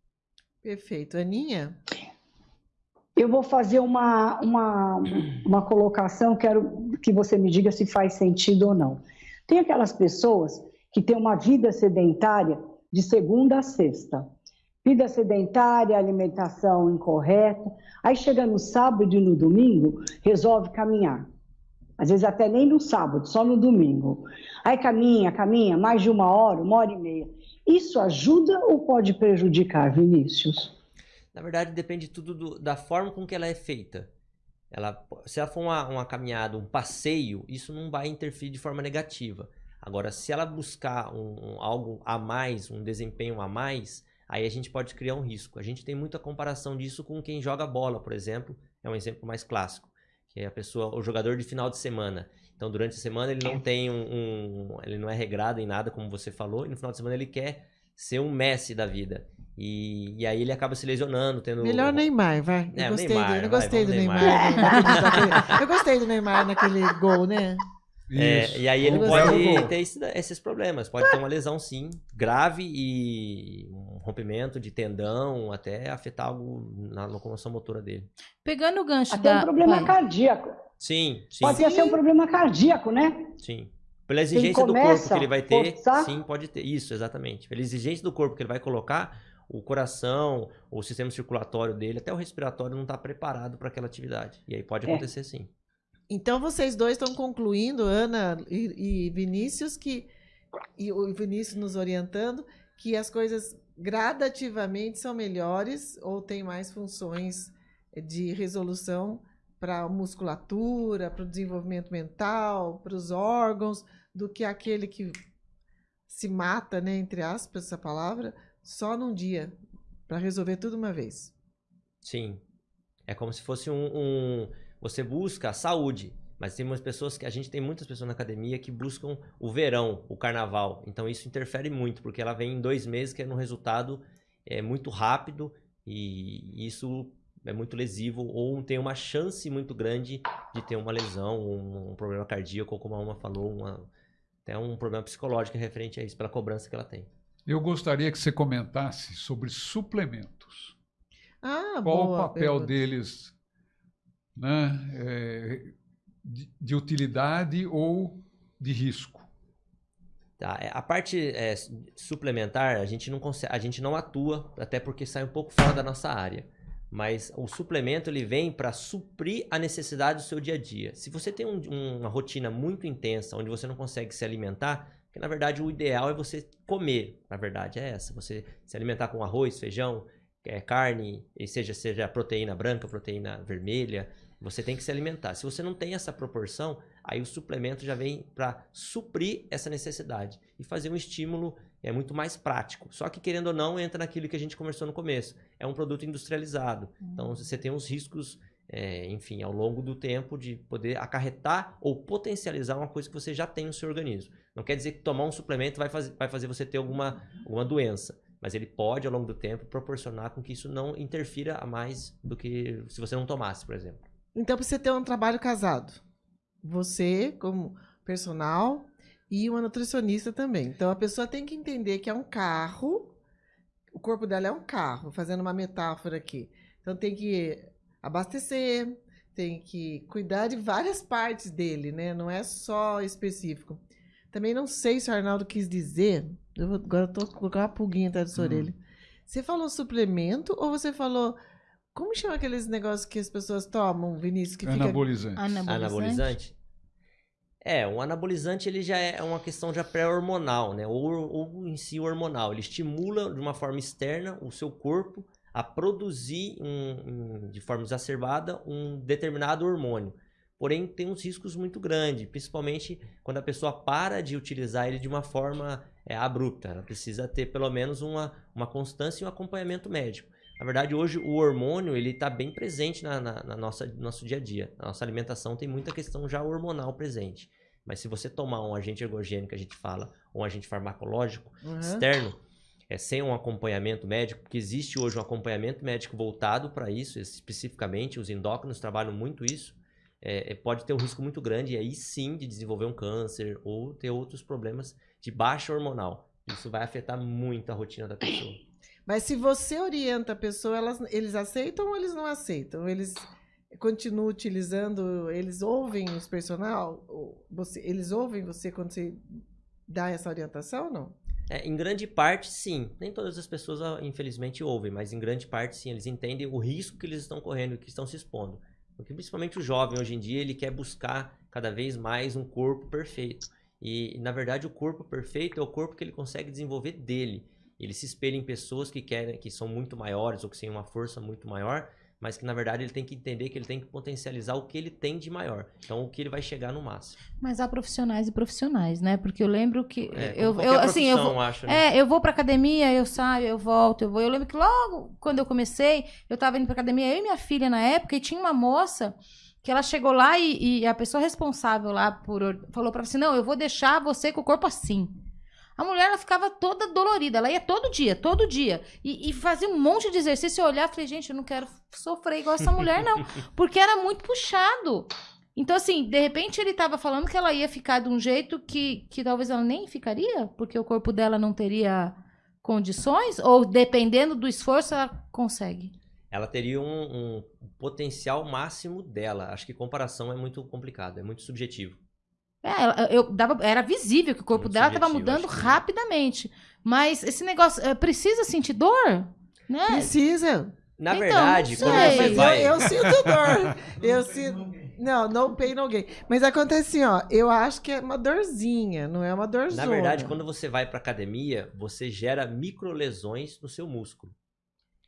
Perfeito. Aninha? Eu vou fazer uma, uma, uma colocação, quero que você me diga se faz sentido ou não. Tem aquelas pessoas que têm uma vida sedentária de segunda a sexta. Vida sedentária, alimentação incorreta. Aí chega no sábado e no domingo, resolve caminhar. Às vezes até nem no sábado, só no domingo. Aí caminha, caminha, mais de uma hora, uma hora e meia. Isso ajuda ou pode prejudicar, Vinícius? Na verdade, depende tudo do- da forma com que ela é feita. Ela, se ela for uma, uma caminhada, um passeio, isso não vai interferir de forma negativa. Agora, se ela buscar um, um- algo a mais, um desempenho a mais, aí a gente pode criar um risco. A gente tem muita comparação disso com quem joga bola, por exemplo. É um exemplo mais clássico. Que é a pessoa, o jogador de final de semana. Então, durante a semana ele não tem um, um- ele não é regrado em nada, como você falou, e no final de semana ele quer ser um Messi da vida. E, e aí ele acaba se lesionando, tendo Melhor Neymar, vai. Eu É, gostei, Neymar, do, eu vai, gostei do Neymar. *laughs* Neymar. eu gostei do Neymar naquele gol, né? É, e aí ele pode ter esse- esses problemas. Pode ter uma lesão, sim, grave e um rompimento de tendão, até afetar algo na locomoção motora dele. Pegando o gancho Até da. um problema vai. cardíaco. Sim, sim, Pode ser um problema cardíaco, né? sim. Pela exigência do corpo que ele vai ter, forçar- sim, pode ter. Isso, exatamente. Pela exigência do corpo que ele vai colocar, o coração, o sistema circulatório dele, até o respiratório não está preparado para aquela atividade. E aí pode É. acontecer sim. Então vocês dois estão concluindo, Ana e, e Vinícius, que e o Vinícius nos orientando, que as coisas gradativamente são melhores ou têm mais funções de resolução para a musculatura, para o desenvolvimento mental, para os órgãos, do que aquele que se mata, né, entre aspas, essa palavra, só num dia, para resolver tudo uma vez. Sim. É como se fosse um, um- Você busca a saúde, mas tem umas pessoas que. A gente tem muitas pessoas na academia que buscam o verão, o carnaval. Então isso interfere muito, porque ela vem em dois meses querendo um resultado é, muito rápido e isso é muito lesivo ou tem uma chance muito grande de ter uma lesão, um, um problema cardíaco, ou como a Uma falou, uma, até um problema psicológico referente a isso, pela cobrança que ela tem. Eu gostaria que você comentasse sobre suplementos. Ah, Qual boa o papel pergunta. deles né, é, de, de utilidade ou de risco? Tá, é, a parte é, suplementar, a gente, não consegue, a gente não atua, até porque sai um pouco fora da nossa área. Mas o suplemento ele vem para suprir a necessidade do seu dia a dia. Se você tem um- um- uma rotina muito intensa, onde você não consegue se alimentar, que na verdade o ideal é você comer. Na verdade é essa, você se alimentar com arroz, feijão, é, carne, e seja, seja proteína branca, proteína vermelha, você tem que se alimentar. Se você não tem essa proporção, aí o suplemento já vem para suprir essa necessidade e fazer um estímulo é muito mais prático. Só que, querendo ou não, entra naquilo que a gente conversou no começo. É um produto industrializado. Então, você tem uns riscos, é, enfim, ao longo do tempo de poder acarretar ou potencializar uma coisa que você já tem no seu organismo. Não quer dizer que tomar um suplemento vai fazer, vai fazer você ter alguma, alguma doença. Mas ele pode, ao longo do tempo, proporcionar com que isso não interfira a mais do que se você não tomasse, por exemplo. Então, você ter um trabalho casado, você, como personal, e uma nutricionista também. Então, a pessoa tem que entender que é um carro, o corpo dela é um carro, fazendo uma metáfora aqui. Então, tem que abastecer, tem que cuidar de várias partes dele, né? Não é só específico. Também não sei se o Arnaldo quis dizer. Eu agora eu tô com uma pulguinha atrás da sua Hum. orelha. Você falou suplemento ou você falou. Como chama aqueles negócios que as pessoas tomam, Vinícius? Que fica. Anabolizante. Anabolizante. Anabolizante? É, um anabolizante ele já é uma questão já pré-hormonal, né? Ou, ou em si hormonal. Ele estimula de uma forma externa o seu corpo a produzir um- um- de forma exacerbada um determinado hormônio. Porém, tem uns riscos muito grandes, principalmente quando a pessoa para de utilizar ele de uma forma é, abrupta. Ela precisa ter pelo menos uma, uma constância e um acompanhamento médico. Na verdade, hoje o hormônio ele está bem presente na, na, na nossa no nosso dia a dia. Na nossa alimentação tem muita questão já hormonal presente. Mas se você tomar um agente ergogênico, que a gente fala, ou um agente farmacológico Uhum. externo, é, sem um acompanhamento médico, porque existe hoje um acompanhamento médico voltado para isso, especificamente, os endócrinos trabalham muito isso, é, é, pode ter um risco muito grande, e aí sim, de desenvolver um câncer ou ter outros problemas de baixa hormonal. Isso vai afetar muito a rotina da pessoa. *coughs* Mas se você orienta a pessoa, elas, eles aceitam ou eles não aceitam? Eles continuam utilizando, eles ouvem os personal? Você, eles ouvem você quando você dá essa orientação ou não? É, em grande parte, sim. Nem todas as pessoas, ah, infelizmente, ouvem, mas em grande parte, sim. Eles entendem o risco que eles estão correndo e que estão se expondo. Porque principalmente o jovem, hoje em dia, ele quer buscar cada vez mais um corpo perfeito. E, na verdade, o corpo perfeito é o corpo que ele consegue desenvolver dele. Ele se espelha em pessoas que querem, que são muito maiores ou que têm uma força muito maior, mas que, na verdade, ele tem que entender que ele tem que potencializar o que ele tem de maior. Então, o que ele vai chegar no máximo. Mas há profissionais e profissionais, né? Porque eu lembro que. É, eu, eu, assim, eu vou, acho, né? É, eu vou pra academia, eu saio, eu volto, eu vou. Eu lembro que logo quando eu comecei, eu tava indo pra academia, eu e minha filha na época, e tinha uma moça que ela chegou lá e, e a pessoa responsável lá por or- falou pra ela assim: não, eu vou deixar você com o corpo assim. A mulher, ela ficava toda dolorida. Ela ia todo dia, todo dia. E, e fazia um monte de exercício. Eu olhava e falei, gente, eu não quero sofrer igual essa mulher, não. *laughs* Porque era muito puxado. Então, assim, de repente ele tava falando que ela ia ficar de um jeito que, que talvez ela nem ficaria, porque o corpo dela não teria condições, ou dependendo do esforço, ela consegue. ela teria um, um potencial máximo dela. Acho que comparação é muito complicado, é muito subjetivo. É, ela- eu dava, era visível que o corpo Muito dela estava mudando que- rapidamente. Mas esse negócio, é, precisa sentir dor? Né? Precisa. Na Então, verdade, não quando sei. você Mas vai. eu, eu sinto dor. Eu sinto. Não, no pain, no gain. Mas acontece assim, ó. Eu acho que é uma dorzinha, não é uma dorzona. Na verdade, quando você vai para academia, você gera microlesões no seu músculo.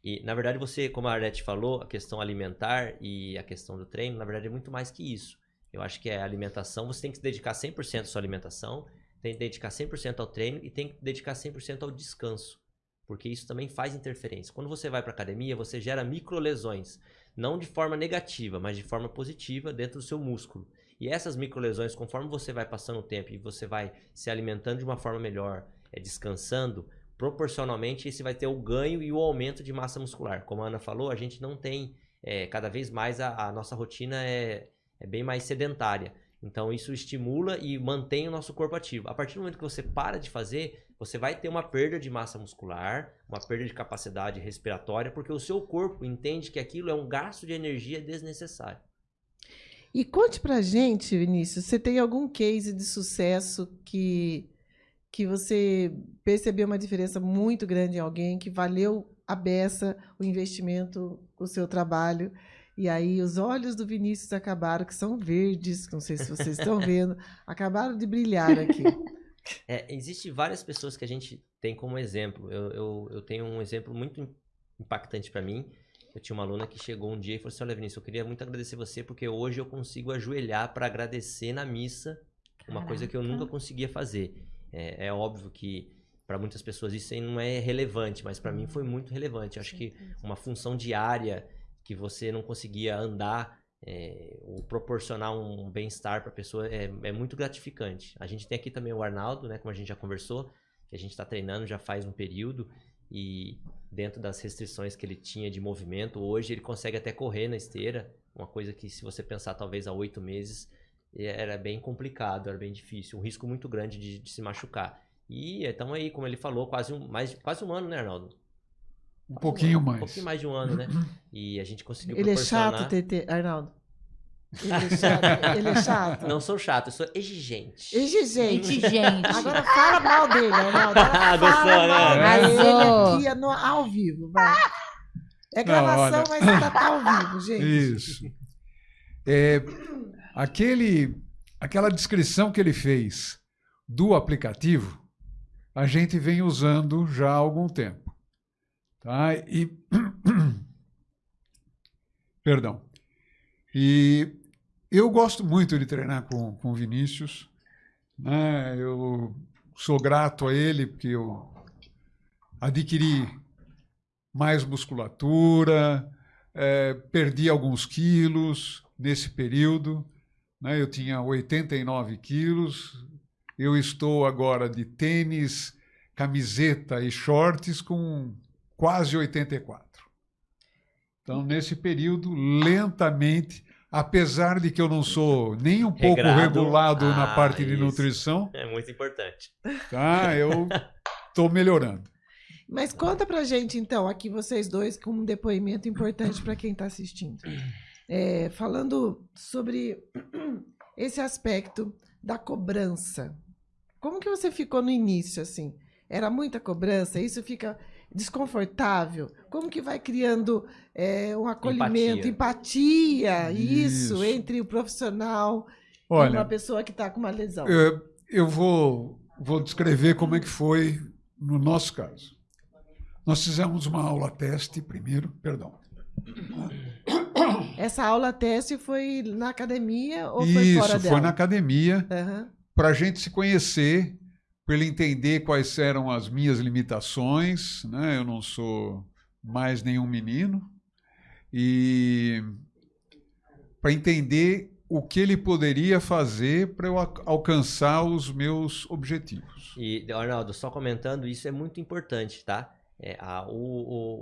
E, na verdade, você, como a Arlete falou, a questão alimentar e a questão do treino, na verdade, é muito mais que isso. Eu acho que é alimentação, você tem que se dedicar 100% à sua alimentação, tem que dedicar 100% ao treino e tem que dedicar 100% ao descanso. Porque isso também faz interferência. Quando você vai para academia, você gera microlesões, não de forma negativa, mas de forma positiva dentro do seu músculo. E essas microlesões, conforme você vai passando o tempo e você vai se alimentando de uma forma melhor, é, descansando, proporcionalmente esse vai ter o ganho e o aumento de massa muscular. Como a Ana falou, a gente não tem, é, cada vez mais a, a nossa rotina é, é bem mais sedentária. Então isso estimula e mantém o nosso corpo ativo. A partir do momento que você para de fazer, você vai ter uma perda de massa muscular, uma perda de capacidade respiratória, porque o seu corpo entende que aquilo é um gasto de energia desnecessário. E conte pra gente, Vinícius, você tem algum case de sucesso que, que você percebeu uma diferença muito grande em alguém, que valeu a beça o investimento, o seu trabalho, e aí os olhos do Vinícius acabaram, que são verdes, não sei se vocês estão vendo, *laughs* acabaram de brilhar aqui. É, Existem várias pessoas que a gente tem como exemplo. Eu, eu, eu tenho um exemplo muito impactante para mim. Eu tinha uma aluna que chegou um dia e falou assim: Olha, Vinícius, eu queria muito agradecer você porque hoje eu consigo ajoelhar para agradecer na missa uma coisa que eu nunca conseguia fazer. É, é óbvio que para muitas pessoas isso aí não é relevante, mas para mim foi muito relevante. Eu acho que uma função diária que você não conseguia andar é, ou proporcionar um bem-estar para a pessoa é, é, muito gratificante. A gente tem aqui também o Arnaldo, né, como a gente já conversou, que a gente está treinando já faz um período e dentro das restrições que ele tinha de movimento, hoje ele consegue até correr na esteira, uma coisa que se você pensar talvez há oito meses era bem complicado, era bem difícil, um risco muito grande de, de se machucar. E estamos aí, como ele falou, quase um, mais, quase um ano, né, Arnaldo? Um pouquinho um mais. Um pouquinho mais de um ano, né? E a gente conseguiu Ele é proporcionar... chato, TT, Arnaldo. Ele é chato. *laughs* Ele é chato. Não sou chato, eu sou exigente. Exigente. Exigente. Agora fala mal dele, Arnaldo. Agora *laughs* Gostou, fala né? dele aqui no, ao vivo, vai. É gravação, olha. mas ainda tá ao vivo, *laughs* gente. Isso. É, aquele, aquela descrição que ele fez do aplicativo, a gente vem usando já há algum tempo. Tá? E. *clears throat* Perdão. E eu gosto muito de treinar com, com o Vinícius. Né? Eu sou grato a ele porque eu adquiri mais musculatura, eh, perdi alguns quilos nesse período. Né? Eu tinha 89 quilos. Eu estou agora de tênis, camiseta e shorts com quase 84. Então, nesse período, lentamente, apesar de que eu não sou nem um *laughs* pouco Regrado. regulado na Ah, parte de isso. nutrição, É muito importante. tá? eu *laughs* estou melhorando. Mas conta pra gente, então, aqui vocês dois, com um depoimento importante para quem está assistindo. É, falando sobre *clears throat* esse aspecto da cobrança. Como que você ficou no início, assim? Era muita cobrança? Isso fica desconfortável? Como que vai criando é, um acolhimento, empatia, isso, Isso. entre o profissional e uma Olha, pessoa que está com uma lesão? eu, eu vou, vou descrever como é que foi no nosso caso. Nós fizemos uma aula teste primeiro, perdão. Essa aula teste foi na academia ou foi Isso, fora foi dela? na academia, Aham. para a gente se conhecer, para ele entender quais eram as minhas limitações. Né? Eu não sou mais nenhum menino. E para entender o que ele poderia fazer para eu al- alcançar os meus objetivos. E, Arnaldo, só comentando, isso é muito importante, tá? É, a- o,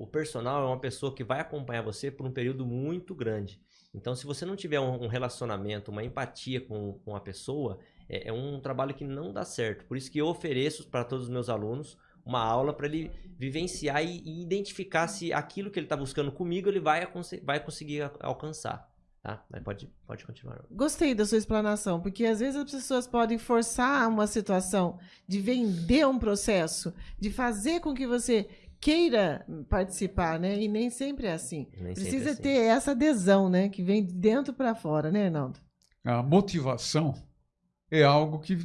o- o personal é uma pessoa que vai acompanhar você por um período muito grande. Então, se você não tiver um, um relacionamento, uma empatia com, com a pessoa, é, é um trabalho que não dá certo. Por isso que eu ofereço para todos os meus alunos uma aula para ele vivenciar e, e identificar se aquilo que ele está buscando comigo ele vai, vai conseguir alcançar. Tá? Mas pode, pode continuar. Gostei da sua explanação, porque às vezes as pessoas podem forçar uma situação de vender um processo, de fazer com que você queira participar, né? E nem sempre é assim. Nem sempre Precisa assim. ter essa adesão, né? Que vem de dentro para fora, né, Arnaldo? A motivação é algo que,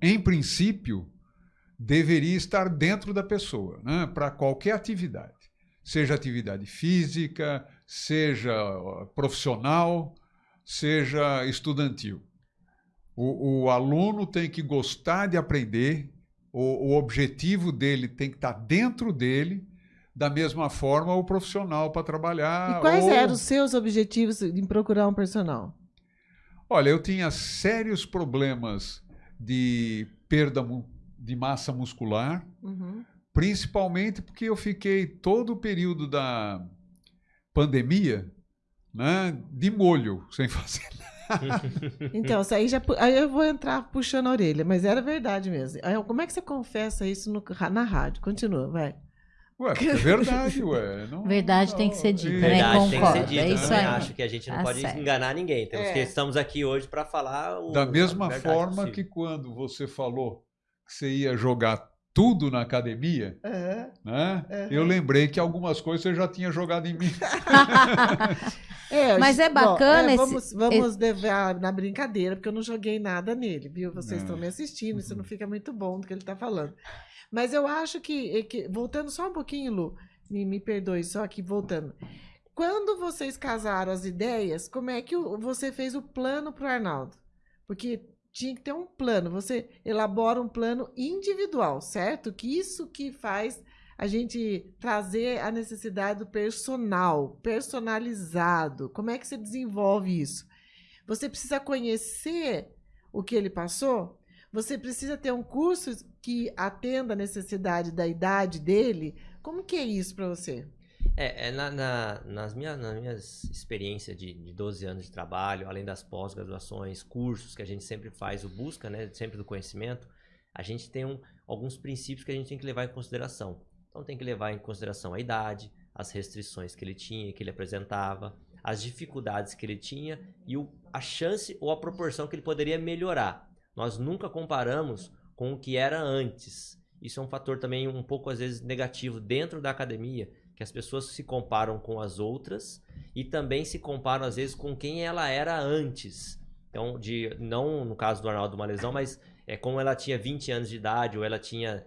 em princípio, deveria estar dentro da pessoa, né? para qualquer atividade. Seja atividade física, seja profissional, seja estudantil. O, o aluno tem que gostar de aprender, o, o objetivo dele tem que estar dentro dele, da mesma forma o profissional para trabalhar. e quais ou- eram os seus objetivos em procurar um personal? Olha, eu tinha sérios problemas de perda de massa muscular, Uhum. principalmente porque eu fiquei todo o período da pandemia né, de molho, *laughs* sem fazer nada. Então, isso aí já. Aí eu vou entrar puxando a orelha, mas era verdade mesmo. Como é que você confessa isso no- na rádio? Continua, vai. Ué, é verdade, ué. *laughs* Não- Verdade tem que ser dita, né? Verdade tem que ser dita. é eu isso também aí. acho que a gente não Tá pode certo. enganar ninguém. Temos É. que estamos aqui hoje para falar o, Da mesma forma possível. que quando você falou que você ia jogar tudo na academia, Aham. né? Uhum. Eu lembrei que algumas coisas você já tinha jogado em mim. *laughs* É, Mas é bom, bacana é, esse- vamos vamos levar na brincadeira, porque eu não joguei nada nele, viu? Vocês É. estão me assistindo, isso não fica muito bom do que ele está falando. Mas eu acho que, que- voltando só um pouquinho, Lu, me, me perdoe, só que voltando. Quando vocês casaram as ideias, como é que você fez o plano para o Arnaldo? Porque tinha que ter um plano. Você elabora um plano individual, certo? Que isso que faz a gente trazer a necessidade do personal, personalizado. Como é que você desenvolve isso? Você precisa conhecer o que ele passou? Você precisa ter um curso que atenda a necessidade da idade dele? Como que é isso para você? É, é na- na- nas, minhas, nas minhas experiências de, de 12 anos de trabalho, além das pós-graduações, cursos que a gente sempre faz, o busca, né, sempre do conhecimento, a gente tem um- alguns princípios que a gente tem que levar em consideração. Então tem que levar em consideração a idade, as restrições que ele tinha, que ele apresentava, as dificuldades que ele tinha e o- a chance ou a proporção que ele poderia melhorar. Nós nunca comparamos com o que era antes. Isso é um fator também um pouco às vezes negativo dentro da academia, que as pessoas se comparam com as outras e também se comparam às vezes com quem ela era antes. Então, de não no caso do Arnaldo uma lesão, mas é como ela tinha 20 anos de idade ou ela tinha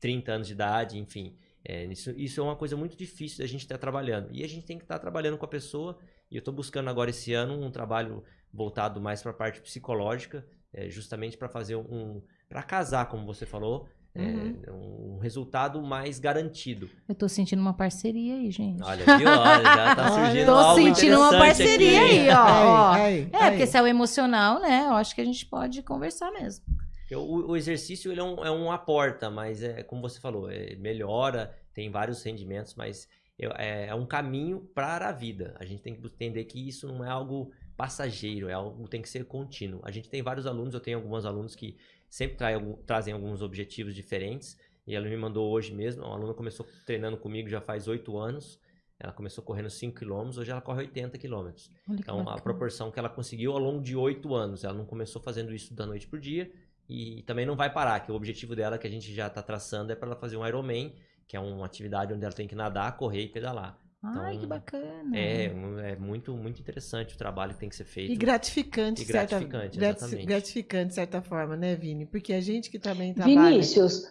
30 anos de idade, enfim. É, isso, isso é uma coisa muito difícil da gente estar trabalhando. E a gente tem que estar trabalhando com a pessoa. E eu estou buscando agora esse ano um trabalho voltado mais para a parte psicológica, é, justamente para fazer um. para casar, como você falou, é, Uhum. um resultado mais garantido. Eu tô sentindo uma parceria aí, gente. Olha, viu? Olha, já tá *laughs* surgindo tô algo sentindo uma parceria aqui. aí, ó. *laughs* ó. Aí, aí, É, aí. porque se é o emocional, né? Eu acho que a gente pode conversar mesmo. O, o exercício ele é, um, é uma porta, mas é como você falou, é, melhora, tem vários rendimentos, mas é, é um caminho para a vida. A gente tem que entender que isso não é algo passageiro, é algo que tem que ser contínuo. A gente tem vários alunos, eu tenho alguns alunos que sempre trazem alguns objetivos diferentes. E ela me mandou hoje mesmo, uma aluna começou treinando comigo já faz oito anos. Ela começou correndo 5 km, hoje ela corre 80 km. Então, a bacana. proporção que ela conseguiu ao longo de oito anos. Ela não começou fazendo isso da noite pro dia e também não vai parar, que o objetivo dela, que a gente já está traçando, é para ela fazer um Ironman, que é uma atividade onde ela tem que nadar, correr e pedalar. Ai, que então, bacana. É, é muito, muito interessante o trabalho que tem que ser feito. E gratificante, E certa- gratificante, grati- exatamente. gratificante, de certa forma, né, Vini? Porque a gente que também trabalha. Vinícius,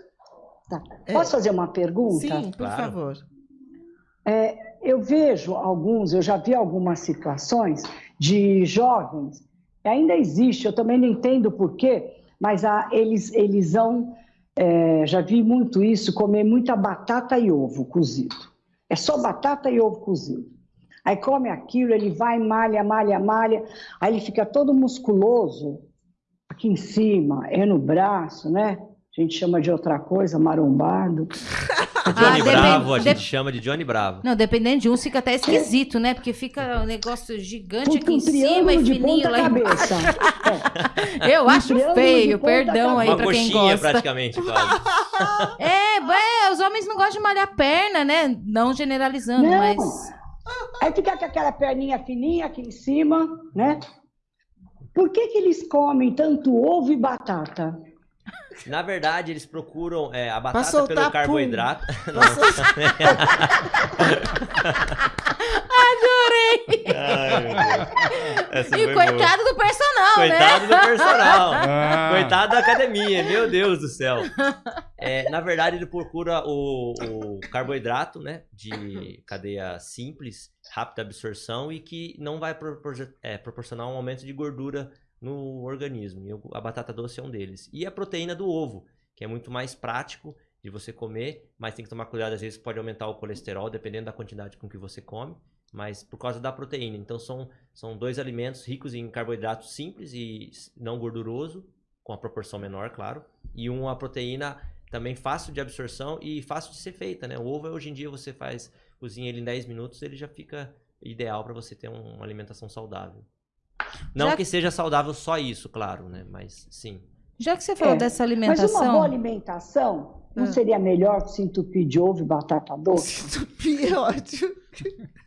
tá. É. posso fazer uma pergunta? Sim, por Claro. favor. Eu vejo alguns, eu já vi algumas situações de jovens, ainda existe, eu também não entendo por quê, mas a- eles, eles vão, é, já vi muito isso, comer muita batata e ovo cozido. É só batata e ovo cozido. Aí come aquilo, ele vai, malha, malha, malha, aí ele fica todo musculoso aqui em cima, é no braço, né? A gente chama de outra coisa, marombado. *laughs* Johnny Ah, Bravo, a gente chama de Johnny Bravo. Não, dependendo de uns, fica até esquisito, né? Porque fica um negócio gigante Fica aqui em um cima e fininho lá embaixo. cabeça. *laughs* Eu acho triângulo de feio, perdão aí Uma pra quem coxinha, gosta. praticamente, quase. *laughs* É, é, os homens não gostam de malhar perna, né? Não generalizando, Não. mas. Aí fica com aquela perninha fininha aqui em cima, né? Por que, que eles comem tanto ovo e batata? Na verdade, eles procuram é, a batata pelo pum. carboidrato. *laughs* Ai, meu Deus. Essa E foi boa. coitado do personal, né? Coitado do personal. *laughs* Ah, Coitado da academia, meu Deus do céu. É, na verdade, ele procura o, o carboidrato, né? De cadeia simples, rápida absorção e que não vai propor- é, proporcionar um aumento de gordura no organismo. E a batata doce é um deles. E a proteína do ovo, que é muito mais prático de você comer, mas tem que tomar cuidado, às vezes pode aumentar o colesterol, dependendo da quantidade com que você come. Mas por causa da proteína. Então são, são dois alimentos ricos em carboidrato simples e não gorduroso, com a proporção menor, claro. E uma proteína também fácil de absorção e fácil de ser feita, né? O ovo hoje em dia você faz, cozinha ele em 10 minutos, ele já fica ideal para você ter um- uma alimentação saudável. Não Já- que seja saudável só isso, claro, né? Mas sim. Já que você falou É, dessa Mas uma alimentação. boa alimentação não Ah. seria melhor se entupir de ovo e batata doce? Entupir é ótimo. *laughs*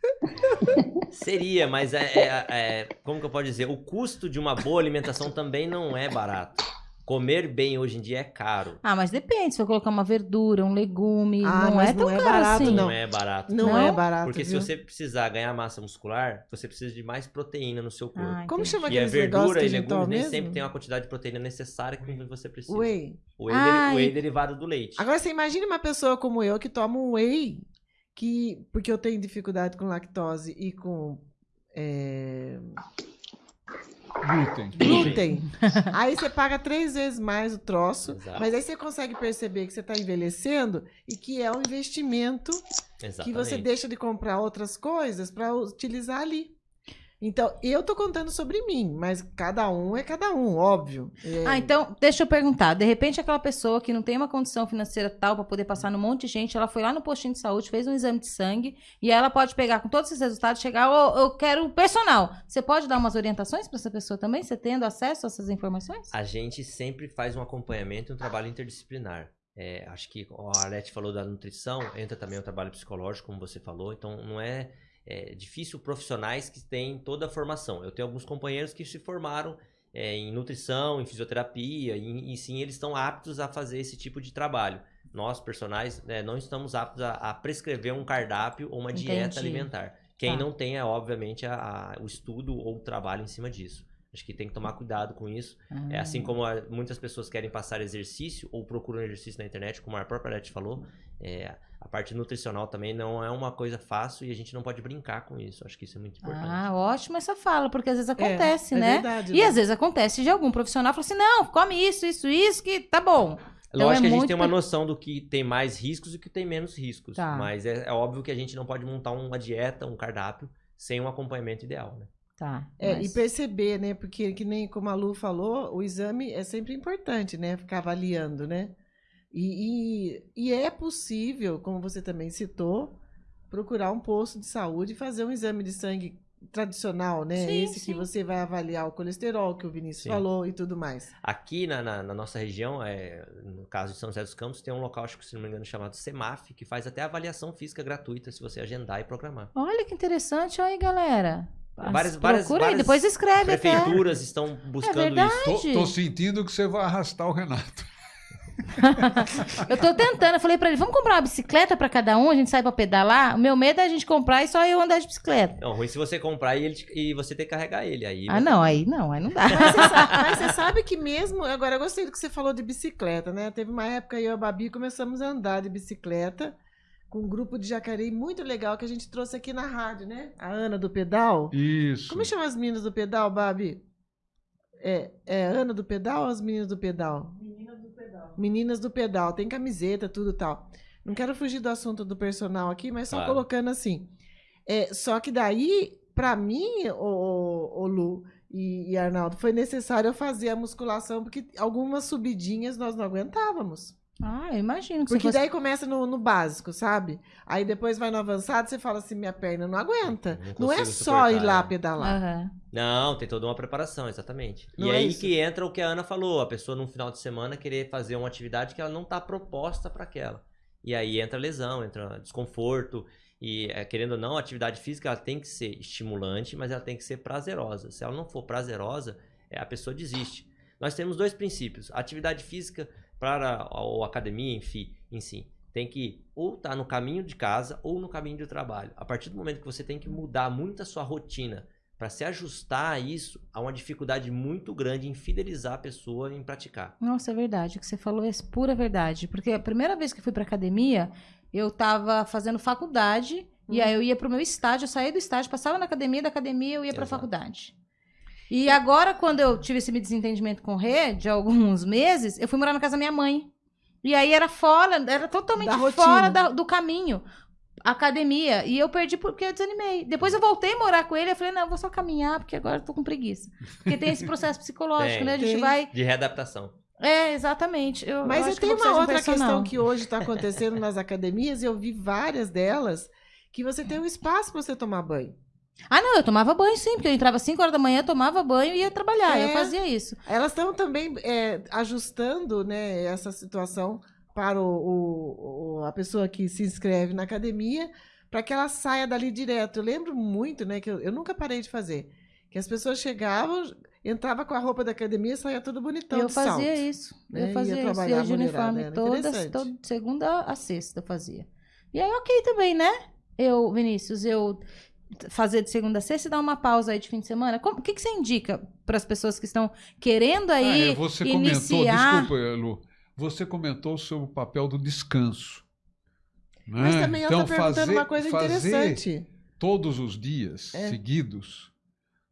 Seria, mas é, é- é- como que eu posso dizer? O custo de uma boa alimentação também não é barato. Comer bem hoje em dia é caro. Ah, mas depende. Se eu colocar uma verdura, um legume, Ah, não é tão não é caro barato, assim. Não, Não. é barato. Não, Não? é barato. Porque se viu? você precisar ganhar massa muscular, você precisa de mais proteína no seu corpo. Ah, Como chama e a aqueles verdura e a gente toma legumes nem mesmo? sempre tem uma quantidade de proteína necessária que você precisa. Whey. O whey, Ah, deri- o whey e- derivado do leite. Agora você imagine uma pessoa como eu que toma um whey que porque eu tenho dificuldade com lactose e com é, Glúten. glúten. aí você paga três vezes mais o troço, Exato. mas aí você consegue perceber que você está envelhecendo e que é um investimento que Exatamente. você deixa de comprar outras coisas para utilizar ali. Então, eu tô contando sobre mim, mas cada um é cada um, óbvio. É, Ah, então, deixa eu perguntar. De repente, aquela pessoa que não tem uma condição financeira tal para poder passar num monte de gente, ela foi lá no postinho de saúde, fez um exame de sangue, e ela pode pegar com todos esses resultados, chegar, ô, eu quero personal. Você pode dar umas orientações para essa pessoa também, você tendo acesso a essas informações? A gente sempre faz um acompanhamento e um trabalho interdisciplinar. É, acho que a Arlete falou da nutrição, entra também o trabalho psicológico, como você falou, então não é, é difícil profissionais que têm toda a formação. Eu tenho alguns companheiros que se formaram é, em nutrição, em fisioterapia, e, e sim eles estão aptos a fazer esse tipo de trabalho. Nós, personagens, né, não estamos aptos a, a prescrever um cardápio ou uma dieta Entendi. alimentar. Quem Tá. não tem é, obviamente, a- a- o estudo ou o trabalho em cima disso. Acho que tem que tomar cuidado com isso. É Ah. assim como a- muitas pessoas querem passar exercício ou procuram exercício na internet, como a própria Arlete falou, é, a parte nutricional também não é uma coisa fácil e a gente não pode brincar com isso. Acho que isso é muito importante. Ah, ótimo essa fala, porque às vezes é, acontece, é né? verdade, E né? às vezes acontece de algum profissional falar assim: não, come isso, isso, isso, que tá bom. Então Lógico é que a gente muito tem uma noção do que tem mais riscos e o que tem menos riscos. Tá. Mas é, é óbvio que a gente não pode montar uma dieta, um cardápio, sem um acompanhamento ideal, né? Tá. É, mas- E perceber, né? Porque, que nem como a Lu falou, o exame é sempre importante, né? Ficar avaliando, né? E, e, e é possível, como você também citou, procurar um posto de saúde e fazer um exame de sangue tradicional, né? Sim, Esse sim. que você vai avaliar o colesterol, que o Vinícius Sim. falou e tudo mais. Aqui na, na- na nossa região, é, no caso de São José dos Campos, tem um local, acho que se não me engano, chamado CEMAF, que faz até avaliação física gratuita se você agendar e programar. Olha que interessante, olha aí, galera. Várias- Procura várias- aí, várias depois escreve até. Prefeituras estão buscando verdade. isso. Tô, tô sentindo que você vai arrastar o Renato. *laughs* Eu tô tentando, eu falei pra ele, vamos comprar uma bicicleta pra cada um, a gente sai pra pedalar? O meu medo é a gente comprar e só eu andar de bicicleta. Não, ruim se você comprar e, ele te- e você ter que carregar ele. Aí Ah, não, aí não, aí não dá. Mas você, sabe, mas você sabe que mesmo. Agora, eu gostei do que você falou de bicicleta, né? Teve uma época eu e a Babi começamos a andar de bicicleta com um grupo de jacareí muito legal que a gente trouxe aqui na rádio, né? A Ana do Pedal. Isso. Como chama as meninas do pedal, Babi? É, é Ana do Pedal ou as meninas do pedal? Meninas Pedal. Meninas do Pedal. Tem camiseta, tudo tal. Não quero fugir do assunto do personal aqui, mas só Claro. colocando assim. É, só que daí, pra mim, o, o, o Lu e, e Arnaldo, foi necessário eu fazer a musculação, porque algumas subidinhas nós não aguentávamos. Ah, eu imagino que Porque você fosse... daí começa no, no básico, sabe? Aí depois vai no avançado, você fala assim, minha perna não aguenta. Não Não, é só ir lá é. pedalar. Aham. Não, tem toda uma preparação, exatamente. Não e é aí isso? que entra o que a Ana falou, a pessoa no final de semana querer fazer uma atividade que ela não está proposta para aquela. E aí entra lesão, entra desconforto. E é, querendo ou não, a atividade física ela tem que ser estimulante, mas ela tem que ser prazerosa. Se ela não for prazerosa, é, a pessoa desiste. Nós temos dois princípios. A atividade física para a, ou academia, enfim, em si, tem que ou estar no caminho de casa ou no caminho do trabalho. A partir do momento que você tem que mudar muito a sua rotina para se ajustar a isso, há uma dificuldade muito grande em fidelizar a pessoa em praticar. Nossa, é verdade. O que você falou é pura verdade. Porque a primeira vez que eu fui pra academia, eu tava fazendo faculdade. E Hum. aí eu ia pro meu estágio, eu saía do estágio, passava na academia, da academia eu ia pra Exato. faculdade. E agora, quando eu tive esse desentendimento com o Rê, de alguns meses, eu fui morar na casa da minha mãe. E aí era fora, era totalmente Da fora da- do caminho. Academia. E eu perdi porque eu desanimei. Depois eu voltei a morar com ele. Eu falei, não, eu vou só caminhar, porque agora eu tô com preguiça. Porque tem esse processo *laughs* psicológico, Tem, né? A gente tem. vai. De readaptação. É, exatamente. Eu, Mas eu eu vou uma um outra questão que hoje está acontecendo nas academias, e eu vi várias delas, que você tem um espaço para você tomar banho. Ah, não, eu tomava banho sim, porque eu entrava às 5 horas da manhã, tomava banho e ia trabalhar. Eu É. fazia isso. Elas estão também é, ajustando né, essa situação para o, o- a pessoa que se inscreve na academia, para que ela saia dali direto. Eu lembro muito, né, que eu, eu nunca parei de fazer, que as pessoas chegavam, entrava com a roupa da academia, saía tudo bonitão eu fazia salto. isso. né? Eu Ia fazia isso. trabalhar Ia de uniforme era toda, toda segunda a sexta eu fazia. E aí, ok também, né? Eu, Vinícius, eu fazer de segunda a sexta e dar uma pausa aí de fim de semana. Como- O que, que você indica para as pessoas que estão querendo aí Ah, é, você iniciar? comentou, desculpa, Lu, você comentou sobre o papel do descanso. né? Mas também ela então, está perguntando fazer, uma coisa interessante. todos os dias É. seguidos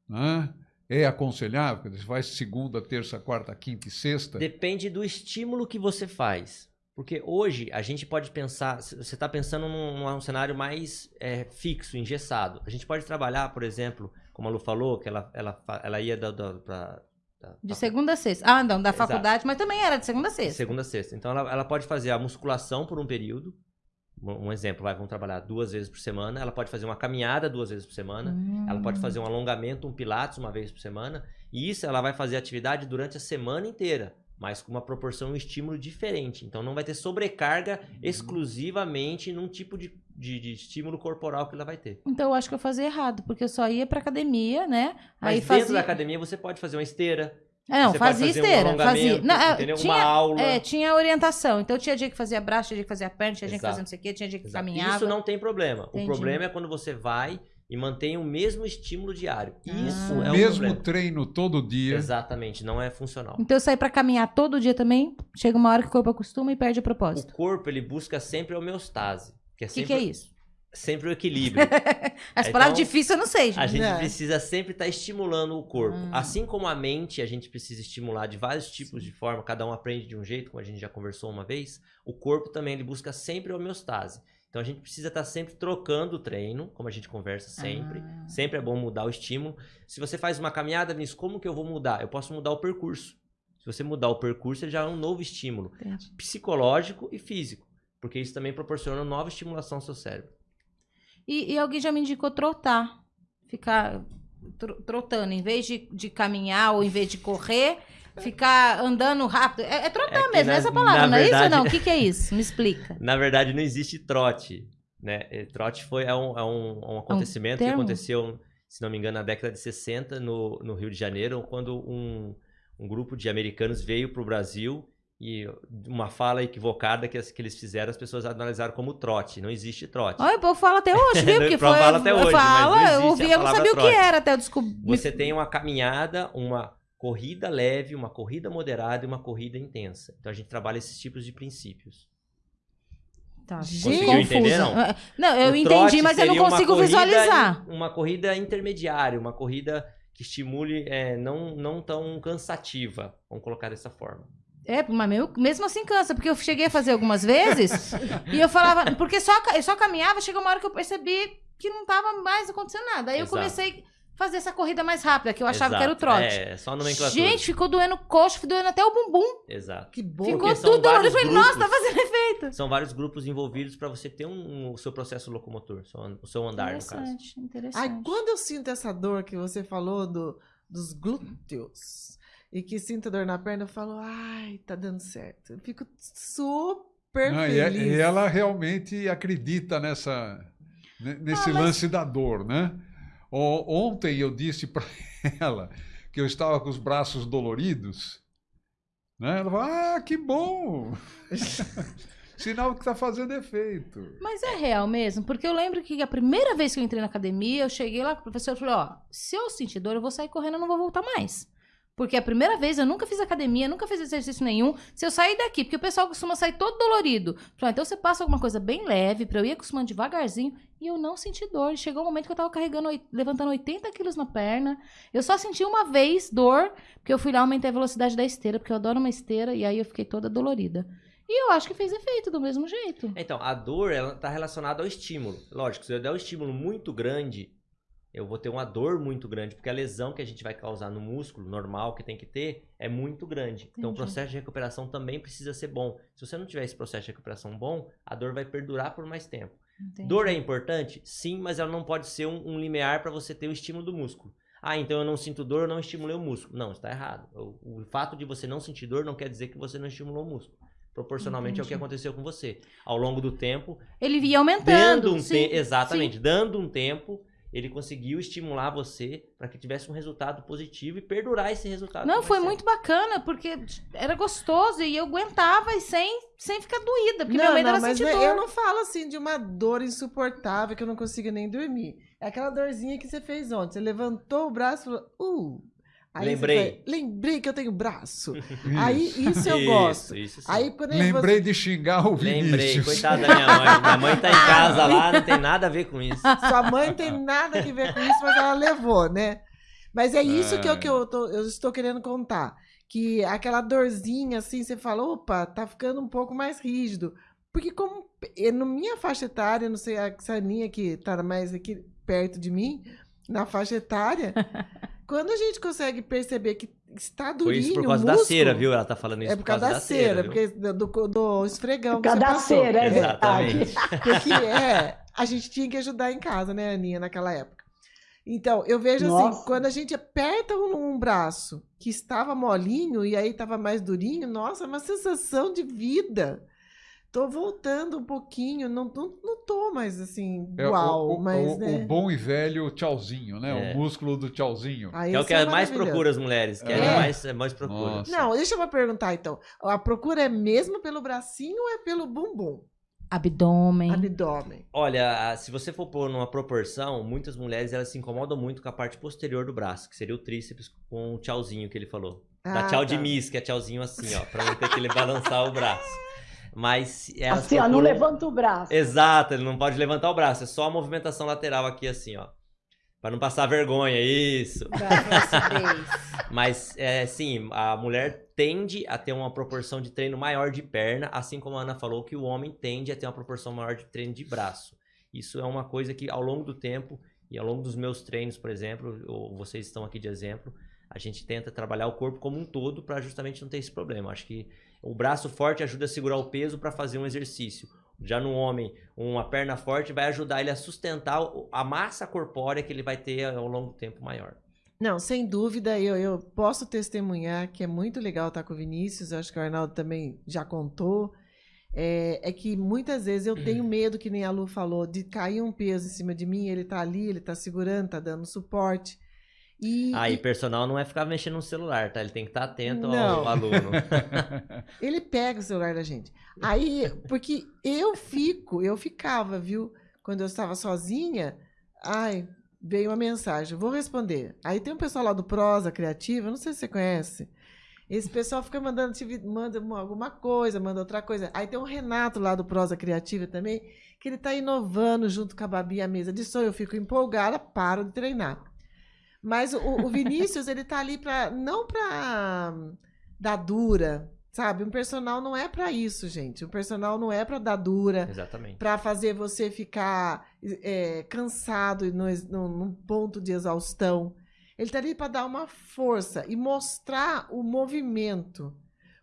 né? é aconselhável? Dizer, faz segunda, terça, quarta, quinta e sexta? Depende do estímulo que você faz. Porque hoje a gente pode pensar, você está pensando num, num cenário mais é, fixo, engessado. A gente pode trabalhar, por exemplo, como a Lu falou, que ela, ela, ela ia da, da, pra- da- De segunda a sexta. Ah, não, da Exato. faculdade, mas também era de segunda a sexta. Segunda a sexta. Então ela, ela pode fazer a musculação por um período. Um exemplo, vai, vamos trabalhar duas vezes por semana. Ela pode fazer uma caminhada duas vezes por semana. Ela pode fazer um alongamento, um pilates uma vez por semana. E isso ela vai fazer atividade durante a semana inteira, mas com uma proporção e um estímulo diferente. Então não vai ter sobrecarga exclusivamente num tipo de, de, de estímulo corporal que ela vai ter. Então eu acho que eu fazia errado, porque eu só ia pra academia, né? Mas Aí dentro fazia. da academia você pode fazer uma esteira. É, não, você pode fazia fazer um esteira. alongamento, fazia. Não, é, entendeu? tinha, Uma aula. É, tinha orientação. Então tinha dia que fazia braço, tinha dia que fazia perna, tinha dia que Exato. fazia não sei o quê, tinha dia que Exato. caminhava. Isso não tem problema. Entendi. O problema é quando você vai e mantém o mesmo estímulo diário. Isso Ah. é o o mesmo problema. treino todo dia. Exatamente, não é funcional. Então eu saí pra caminhar todo dia também. Chega uma hora que o corpo acostuma e perde o O propósito. corpo ele busca sempre a homeostase, que é O que, sempre, que é isso? sempre o equilíbrio. *laughs* As Então, palavras difíceis eu não sei, A gente. gente É. precisa sempre estar estimulando o corpo. Hum. Assim como a mente, a gente precisa estimular de vários tipos de forma, cada um aprende de um jeito, como a gente já conversou uma vez. O corpo também ele busca sempre a homeostase. Então a gente precisa estar sempre trocando o treino, como a gente conversa sempre. Ah. Sempre é bom mudar o estímulo. Se você faz uma caminhada nisso, como que eu vou mudar? Eu posso mudar o percurso. Se você mudar o percurso, ele já é um novo estímulo Entendi. psicológico e físico, porque isso também proporciona nova estimulação ao seu cérebro. E, e alguém já me indicou trotar. Ficar tro- trotando. Em vez de, de caminhar ou em vez de correr, ficar andando rápido. É, é trotar É que mesmo, na- essa palavra, não é isso verdade- não? O *laughs* que, que é isso? Me explica. Na verdade, não existe trote, né? Trote foi é um, é um, um acontecimento que termo? aconteceu, se não me engano, na década de 60 no, no Rio de Janeiro, quando um, um grupo de americanos veio para o Brasil e uma fala equivocada que, as- que eles fizeram, as pessoas analisaram como trote. Não existe trote. Olha, o povo fala até hoje, viu? *laughs* Porque Fala foi. até hoje, fala, eu ouvi, eu não sabia o que trote. era até eu descobrir. Você tem uma caminhada, uma corrida leve, uma corrida moderada e uma corrida intensa. Então a gente trabalha esses tipos de princípios. Tá, Conseguiu entender, não? Não, eu O entendi, mas eu não uma consigo corrida visualizar. in- Uma corrida intermediária, uma corrida que estimule, é, não, não tão cansativa, vamos colocar dessa forma. É, mas meu- mesmo assim cansa, porque eu cheguei a fazer algumas vezes *laughs* e eu falava, porque só, eu só caminhava, chegou uma hora que eu percebi que não tava mais acontecendo nada. Aí eu Exato. comecei a fazer essa corrida mais rápida, que eu achava que era o Exato. trote. É, só nomenclatura. Gente, ficou doendo coxa, ficou doendo até o bumbum. Exato. Que bom. Ficou Porque tudo dolorido. Eu falei, nossa, tá fazendo efeito. São vários grupos envolvidos para você ter um, o seu processo locomotor, o seu andar, no caso. Interessante, interessante. Ai, quando eu sinto essa dor que você falou do, dos glúteos e que sinto dor na perna, eu falo, ai, tá dando certo. Eu fico super Não, e, é- feliz. e ela realmente acredita nessa, ne- nesse Ah, mas- lance da dor, né? Ontem eu disse para *laughs* ela que eu estava com os braços doloridos, né? Ela falou, ah, que bom! *laughs* Sinal que está fazendo efeito. Mas é real mesmo, porque eu lembro que a primeira vez que eu entrei na academia, eu cheguei lá com o professor e falei, ó, se eu sentir dor, eu vou sair correndo, eu não vou voltar mais. Porque a primeira vez eu nunca fiz academia, nunca fiz exercício nenhum. Se eu sair daqui, porque o pessoal costuma sair todo dolorido. Falei, ah, então você passa alguma coisa bem leve pra eu ir acostumando devagarzinho e eu não senti dor. Chegou um momento que eu tava carregando, levantando 80 quilos na perna. Eu só senti uma vez dor, porque eu fui lá aumentei a velocidade da esteira, porque eu adoro uma esteira, e aí eu fiquei toda dolorida. E eu acho que fez efeito do mesmo jeito. Então, a dor, ela tá relacionada ao estímulo. Lógico, se eu der um estímulo muito grande, eu vou ter uma dor muito grande, porque a lesão que a gente vai causar no músculo, normal, que tem que ter, é muito grande. Então, o Entendi. processo de recuperação também precisa ser bom. Se você não tiver esse processo de recuperação bom, a dor vai perdurar por mais tempo. Entendi. Dor é importante? Sim, mas ela não pode ser um, um limiar para você ter o estímulo do músculo. Ah, então eu não sinto dor, eu não estimulei o músculo. Não, está errado. O, o fato de você não sentir dor não quer dizer que você não estimulou o músculo. Proporcionalmente é o que Entendi. aconteceu com você. Ao longo do tempo, Ele ia aumentando. dando um sim, tempo, exatamente, dando um tempo, ele conseguiu estimular você para que tivesse um resultado positivo e perdurar esse resultado. Não, foi muito bacana, porque era gostoso e eu aguentava e sem, sem ficar doída, porque meu Não, medo não, era mas sentir dor. eu não falo assim de uma dor insuportável que eu não consigo nem dormir. É aquela dorzinha que você fez ontem. Você levantou o braço e falou, uh. Aí você Lembrei. fala, Lembrei que eu tenho braço. *laughs* Aí isso eu gosto. Isso, isso. Aí quando Lembrei de xingar o Lembrei, Vinícius. coitada da minha mãe. Minha mãe tá em *laughs* casa lá, não tem nada a ver com isso. Sua mãe tem nada a ver com isso, mas ela levou, né? Mas é isso que, eu, É. que eu, tô- eu estou querendo contar. Que aquela dorzinha, assim, você fala, opa, tá ficando um pouco mais rígido. Porque como eh, na minha faixa etária, não sei, a Saninha que tá mais aqui perto de mim, na faixa etária, *laughs* quando a gente consegue perceber que está Foi durinho isso por causa da músculo, cera, viu? Ela tá falando isso É por causa da cera, viu? porque do, do, esfregão Por que causa você da passou. cera, é Exatamente. verdade. *laughs* Porque é, a gente tinha que ajudar em casa, né, Aninha, naquela época. Então, eu vejo assim, Nossa. quando a gente aperta um, um braço que estava molinho e aí estava mais durinho, nossa, é uma sensação de vida. Tô voltando um pouquinho, não, não, não tô mais assim, É, o- uau, o, mas o- né. o bom e velho tchauzinho, né? É. O músculo do tchauzinho. aí Que é o que mais maravilhoso. procura as mulheres. Que é, É. mais, é mais procura. Nossa. Não, deixa eu perguntar então. A procura é mesmo pelo bracinho ou é pelo bumbum? Abdômen. Abdômen. Olha, se você for pôr numa proporção, muitas mulheres elas se incomodam muito com a parte posterior do braço, que seria o tríceps com o tchauzinho que ele falou. Dá Ah, tchau de tá. miss, que é tchauzinho assim, ó, pra não ter que ele balançar o braço. Mas elas Assim, ó, não procuram- levanta o braço. Exato, ele não pode levantar o braço, é só a movimentação lateral aqui assim, ó. Pra não passar vergonha, isso. *laughs* Mas, é, sim, a mulher tende a ter uma proporção de treino maior de perna, assim como a Ana falou que o homem tende a ter uma proporção maior de treino de braço. Isso é uma coisa que, ao longo do tempo, e ao longo dos meus treinos, por exemplo, ou vocês estão aqui de exemplo, a gente tenta trabalhar o corpo como um todo para justamente não ter esse problema. Acho que o braço forte ajuda a segurar o peso para fazer um exercício. Já no homem, uma perna forte vai ajudar ele a sustentar a massa corpórea que ele vai ter ao longo do tempo maior. Não, sem dúvida, eu, eu posso testemunhar que é muito legal estar com o Vinícius, eu acho que o Arnaldo também já contou. É, é que muitas vezes eu tenho *clears throat* medo, que nem a Lu falou, de cair um peso em cima de mim, ele tá ali, ele tá segurando, tá dando suporte. E, Ah, e personal não é ficar mexendo no celular, tá? Ele tem que estar atento ao, Não. ao aluno. *laughs* ele pega o celular da gente. Aí, porque eu fico, eu ficava, viu? Quando eu estava sozinha, ai, veio uma mensagem, vou responder. Aí tem um pessoal lá do Prosa Criativa, não sei se você conhece. Esse pessoal fica mandando manda uma- alguma coisa, manda outra coisa. Aí tem o Renato lá do Prosa Criativa também, que ele está inovando junto com a Babi a mesa de som. Eu fico empolgada, paro de treinar. Mas o, o Vinícius, ele tá ali para não para dar dura, sabe? Um personal não é para isso, gente. Um personal não é para dar dura Exatamente. para fazer você ficar é, cansado e num ponto de exaustão. Ele tá ali para dar uma força e mostrar o movimento.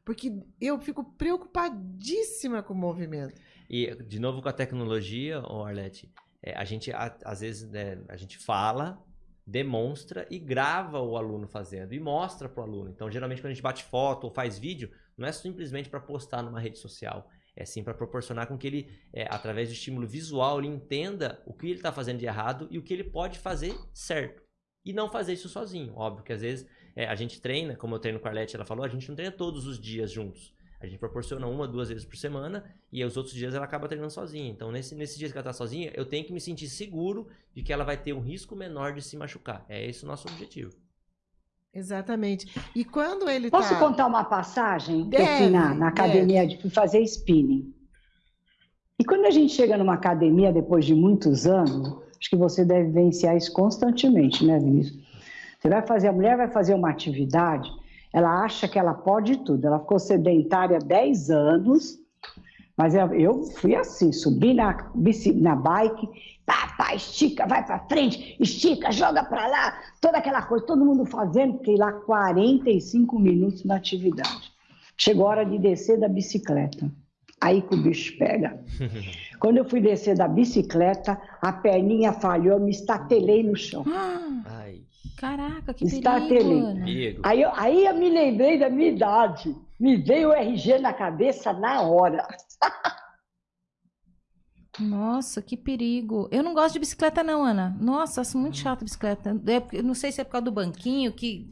Porque eu fico preocupadíssima com o movimento. E, de novo, com a tecnologia, Arlete, é, a gente, a- às vezes, né, a gente fala, demonstra e grava o aluno fazendo e mostra pro aluno. Então, geralmente, quando a gente bate foto ou faz vídeo, não é simplesmente para postar numa rede social. É sim para proporcionar com que ele, é, através do estímulo visual, ele entenda o que ele está fazendo de errado e o que ele pode fazer certo. E não fazer isso sozinho. Óbvio que às vezes é, a gente treina, como eu treino com a Arlete, ela falou, a gente não treina todos os dias juntos. A gente proporciona uma, duas vezes por semana e os outros dias ela acaba treinando sozinha. Então, nesse, nesse dia que ela tá sozinha, eu tenho que me sentir seguro de que ela vai ter um risco menor de se machucar. É esse o nosso objetivo. Exatamente. E quando ele Posso tá... contar uma passagem que eu fui Deve, na, na academia de fazer spinning? E quando a gente chega numa academia depois de muitos anos, acho que você deve vivenciar isso constantemente, né, Vinícius? Você vai fazer, a mulher vai fazer uma atividade, ela acha que ela pode tudo. Ela ficou sedentária 10 anos, mas eu, eu fui assim, subi na, na bike, pá, pá, estica, vai para frente, estica, joga para lá, toda aquela coisa, todo mundo fazendo, fiquei lá 45 minutos na atividade. Chegou a hora de descer da bicicleta. Aí que o bicho pega. *laughs* Quando eu fui descer da bicicleta, a perninha falhou, eu me estatelei no chão. Ah, caraca, que Está perigo, perigo. Aí eu, aí eu me lembrei da minha idade. Me veio o RG na cabeça na hora. Nossa, que perigo. Eu não gosto de bicicleta, não, Ana. Nossa, acho muito chata a bicicleta. É não sei se é por causa do banquinho, que.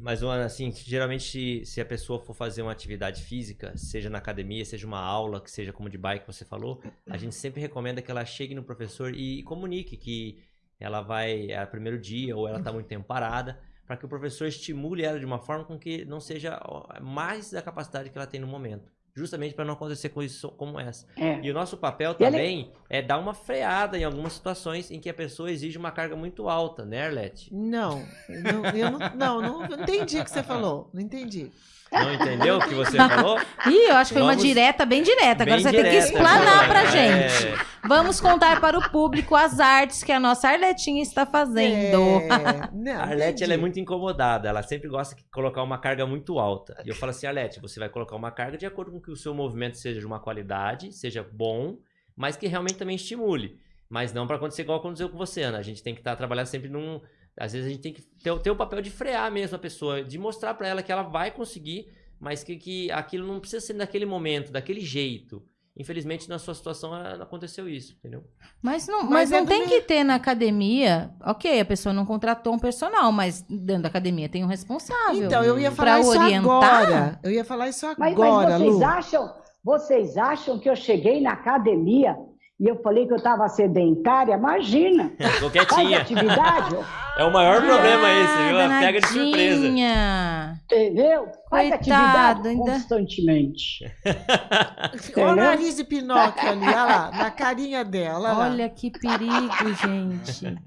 Mas, Ana, assim, geralmente se, se a pessoa for fazer uma atividade física, seja na academia, seja uma aula, que seja como de bike que você falou, a gente sempre recomenda que ela chegue no professor e, comunique que ela vai, é o primeiro dia ou ela tá muito tempo parada, para que o professor estimule ela de uma forma com que não seja mais da capacidade que ela tem no momento. Justamente para não acontecer coisas como essa. É. E o nosso papel ele- também é dar uma freada em algumas situações em que a pessoa exige uma carga muito alta, né, Arlete? Não, não, eu não, não, não entendi o que você falou. Não entendi. Não entendeu o que você falou? Ih, eu acho que foi uma Vamos- direta bem direta. Agora Bem você tem que direta, explanar né? pra É. gente. Vamos contar para o público as artes que a nossa Arletinha está fazendo. É, *laughs* não, A Arlete ela é muito incomodada, ela sempre gosta de colocar uma carga muito alta. E eu falo assim, Arlete, você vai colocar uma carga de acordo com que o seu movimento seja de uma qualidade, seja bom, mas que realmente também estimule. Mas não para acontecer igual aconteceu com você, Ana. A gente tem que estar trabalhando sempre num. Às vezes a gente tem que ter, o- ter o papel de frear mesmo a pessoa, de mostrar para ela que ela vai conseguir, mas que, que aquilo não precisa ser naquele momento, daquele jeito. Infelizmente, na sua situação, aconteceu isso, entendeu? Mas não, Mas mas é não do tem que ter na academia. Ok, a pessoa não contratou um personal, mas dentro da academia tem um responsável. Então, eu ia falar isso orientar? agora. Eu ia falar isso Mas, agora, mas vocês Lu. acham, vocês acham que eu cheguei na academia e eu falei que eu estava sedentária? Imagina! *laughs* Ficou Faz quietinha. atividade, É o maior problema esse, viu? Ah, Pega de surpresa. danadinha. entendeu? Faz Coitado, atividade ainda- constantemente. *laughs* Olha o nariz de Pinóquio ali, olha lá, na carinha dela. olha lá. Olha que perigo, gente.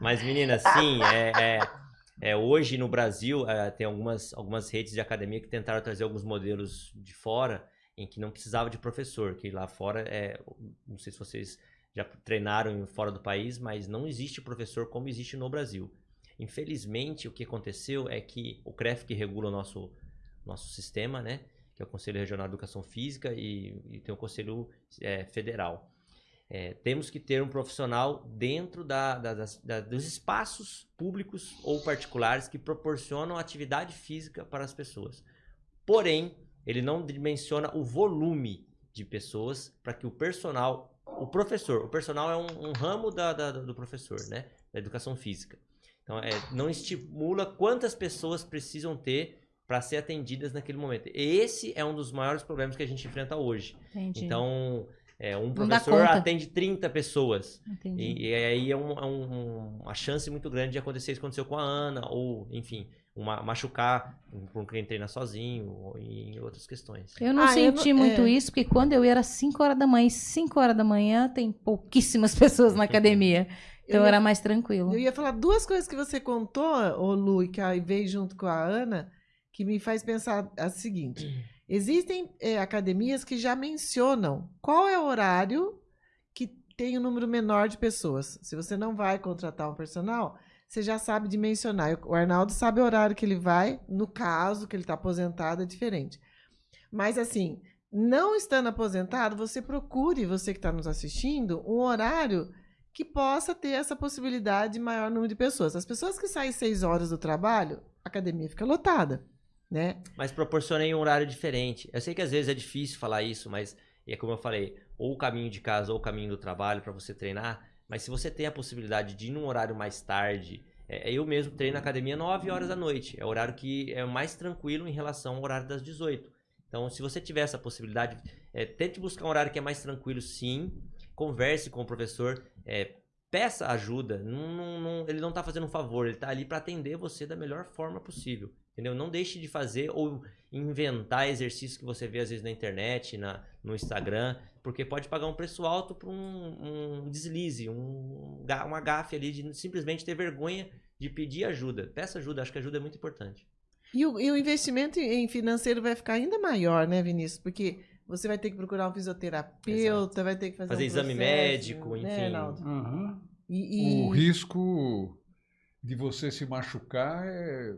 Mas, menina, sim, é, é- é, hoje no Brasil é, tem algumas, algumas redes de academia que tentaram trazer alguns modelos de fora em que não precisava de professor, que lá fora, é, não sei se vocês já treinaram fora do país, mas não existe professor como existe no Brasil. Infelizmente, o que aconteceu é que o CREF, que regula o nosso, nosso sistema, né, que é o Conselho Regional de Educação Física, e, e tem o Conselho é, Federal. É, temos que ter um profissional dentro da- da- da- dos espaços públicos ou particulares que proporcionam atividade física para as pessoas. Porém, ele não dimensiona o volume de pessoas para que o personal, o professor, o personal é um, um ramo da- da- do professor, né, da educação física. Então, é, não estimula quantas pessoas precisam ter para ser atendidas naquele momento. Esse é um dos maiores problemas que a gente enfrenta hoje. Entendi. Então, é, um professor atende 30 pessoas. E, e aí é, um- é um- uma chance muito grande de acontecer isso aconteceu com a Ana, ou, enfim, uma, machucar com quem treina sozinho, ou em outras questões. Eu não Ah, eu senti não- muito é. isso, porque quando eu ia era 5 horas da manhã, e 5 horas da manhã tem pouquíssimas *laughs* pessoas na academia. Então Eu ia- era mais tranquilo. Eu ia falar duas coisas que você contou, ô Lu, e que aí veio junto com a Ana, que me faz pensar a seguinte. *clears throat* Existem eh, academias que já mencionam qual é o horário que tem o um número menor de pessoas. Se você não vai contratar um personal, você já sabe dimensionar. O Arnaldo sabe o horário que ele vai, no caso que ele está aposentado, é diferente. Mas assim, não estando aposentado, você procure, você que está nos assistindo, um horário que possa ter essa possibilidade de maior número de pessoas. As pessoas que saem seis horas do trabalho, a academia fica lotada, né? Mas proporcionei um horário diferente. Eu sei que às vezes é difícil falar isso, mas é como eu falei, ou o caminho de casa ou o caminho do trabalho para você treinar. Mas se você tem a possibilidade de ir num horário mais tarde, é, eu mesmo treino na academia 9 horas da noite. É o horário que é mais tranquilo em relação ao horário das 18. Então, se você tiver essa possibilidade, é, tente buscar um horário que é mais tranquilo, sim. Converse com o professor, é, peça ajuda. Não- não- não- ele não está fazendo um favor, ele está ali para atender você da melhor forma possível. Entendeu? Não deixe de fazer ou inventar exercícios que você vê às vezes na internet, na, no Instagram, porque pode pagar um preço alto por um, um deslize, um, uma gafe ali de simplesmente ter vergonha de pedir ajuda. Peça ajuda, acho que ajuda é muito importante. E o, e o investimento em financeiro vai ficar ainda maior, né, Vinícius? Porque você vai ter que procurar um fisioterapeuta, vai ter que fazer, Fazer um exame processo, médico, né, enfim. Aham. E, e- O risco de você se machucar é...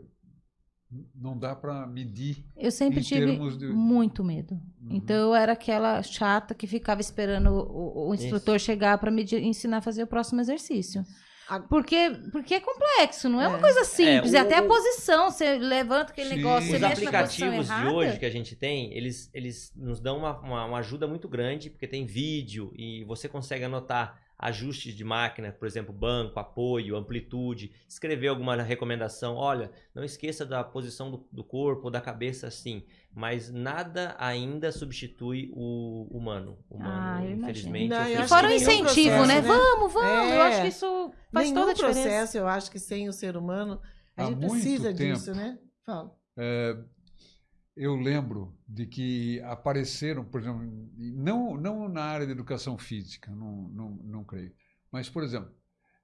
não dá para medir. Eu sempre Em tive termos de- muito medo. Uhum. Então eu era aquela chata que ficava esperando o, o instrutor chegar para me ensinar a fazer o próximo exercício. Porque, porque é complexo, não é, uma É. coisa simples. É, e o- até a posição, você levanta aquele Sim. negócio, você Os mexe aplicativos de hoje que a gente tem, eles, eles nos dão uma, uma, uma ajuda muito grande, porque tem vídeo e você consegue anotar ajustes de máquina, por exemplo, banco, apoio, amplitude, escrever alguma recomendação. Olha, não esqueça da posição do, do corpo ou da cabeça assim, mas nada ainda substitui o humano. Humano, Ah, eu infelizmente. Não, eu E fora o incentivo, processo, né? né? Vamos, vamos. Eu É. acho que isso faz toda a diferença. processo, eu acho que sem o ser humano A há gente precisa tempo, disso, né? Fala. é, eu lembro de que apareceram, por exemplo, não, não na área de educação física, não, não, não creio, mas, por exemplo,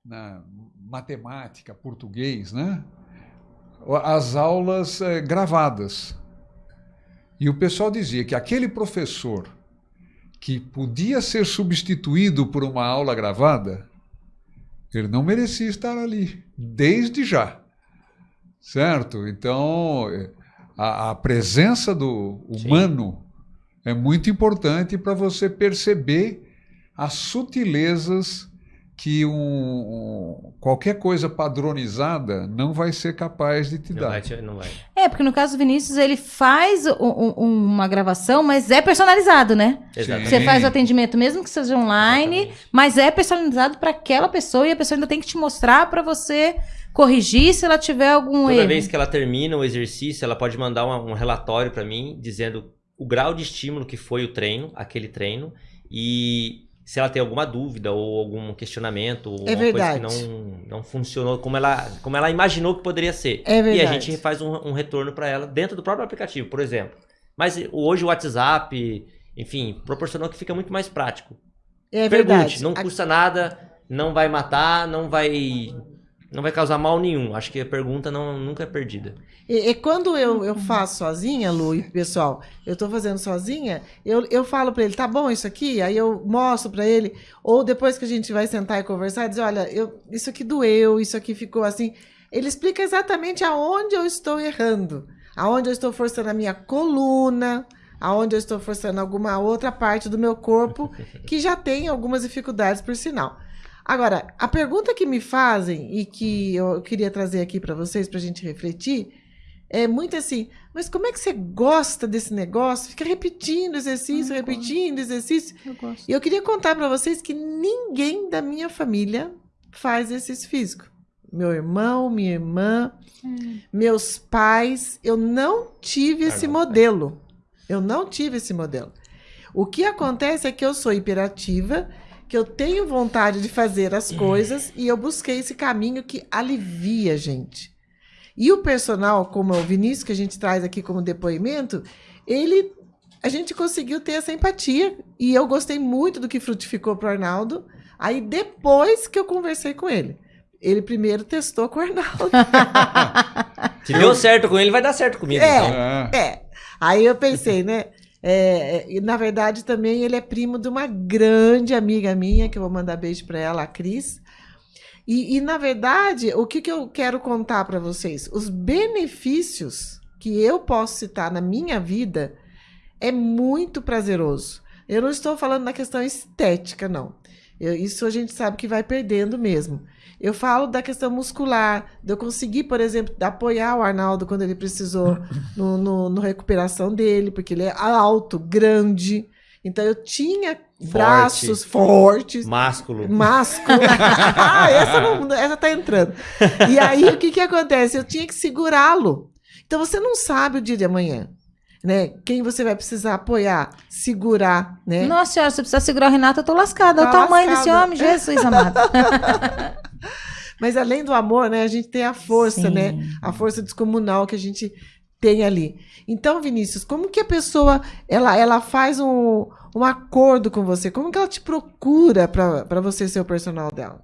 na matemática, português, né? as aulas é, gravadas. E o pessoal dizia que aquele professor que podia ser substituído por uma aula gravada, ele não merecia estar ali, desde já. Certo? Então, é, a, a presença do humano Sim. é muito importante para você perceber as sutilezas que um, um, qualquer coisa padronizada não vai ser capaz de te não dar. Vai, não vai. É, porque no caso do Vinícius, ele faz um, uma gravação, mas é personalizado, né? Exatamente. Você faz o atendimento, mesmo que seja online, Exatamente. mas é personalizado para aquela pessoa e a pessoa ainda tem que te mostrar para você corrigir se ela tiver algum Toda erro. Toda vez que ela termina o exercício, ela pode mandar um, um relatório para mim dizendo o grau de estímulo que foi o treino, aquele treino, e se ela tem alguma dúvida ou algum questionamento, ou é uma verdade. coisa que não, não funcionou como ela, como ela imaginou que poderia ser. É verdade. E a gente faz um, um retorno para ela dentro do próprio aplicativo, por exemplo. Mas hoje o WhatsApp, enfim, proporcionou que fica muito mais prático. É Pergunte, verdade. não custa nada, não vai matar, não vai não vai causar mal nenhum. Acho que a pergunta não, nunca é perdida. E, e quando eu, eu faço sozinha, Lu e pessoal, eu estou fazendo sozinha, eu, eu falo para ele, tá bom isso aqui? Aí eu mostro para ele, ou depois que a gente vai sentar e conversar, dizer, olha, eu, isso aqui doeu, isso aqui ficou assim. Ele explica exatamente aonde eu estou errando, aonde eu estou forçando a minha coluna, aonde eu estou forçando alguma outra parte do meu corpo que já tem algumas dificuldades, por sinal. Agora, a pergunta que me fazem e que eu queria trazer aqui para vocês, para a gente refletir, é muito assim: mas como é que você gosta desse negócio? Fica repetindo exercício, eu repetindo gosto. exercício. Eu gosto. E eu queria contar para vocês que ninguém da minha família faz exercício físico. Meu irmão, minha irmã, hum. meus pais, eu não tive esse modelo. Eu não tive esse modelo. O que acontece é que eu sou hiperativa que eu tenho vontade de fazer as coisas e eu busquei esse caminho que alivia a gente. E o personal, como é o Vinícius, que a gente traz aqui como depoimento, ele a gente conseguiu ter essa empatia e eu gostei muito do que frutificou para o Arnaldo. Aí depois que eu conversei com ele, ele primeiro testou com o Arnaldo. *laughs* Se deu certo com ele, vai dar certo comigo. É, então. é. Aí eu pensei, né? É, e na verdade também ele é primo de uma grande amiga minha, que eu vou mandar beijo para ela, a Cris. E, e, na verdade, o que, que eu quero contar para vocês? Os benefícios que eu posso citar na minha vida é muito prazeroso. Eu não estou falando na questão estética, não. Eu, isso a gente sabe que vai perdendo mesmo. Eu falo da questão muscular, de eu conseguir, por exemplo, apoiar o Arnaldo quando ele precisou *laughs* no, no, no recuperação dele, porque ele é alto, grande. Então eu tinha Forte. braços fortes. Másculo. Másculo. *laughs* ah, essa, não, essa tá entrando. E aí o que, que acontece? Eu tinha que segurá-lo. Então você não sabe o dia de amanhã. Né? Quem você vai precisar apoiar, segurar, né? Nossa senhora, se precisar segurar o Renato, eu tô lascada. Tá o tamanho desse homem, Jesus amado. *laughs* Mas além do amor, né, a gente tem a força, Sim. né? A força descomunal que a gente tem ali. Então, Vinícius, como que a pessoa ela, ela faz um, um acordo com você? Como que ela te procura para você ser o personal dela?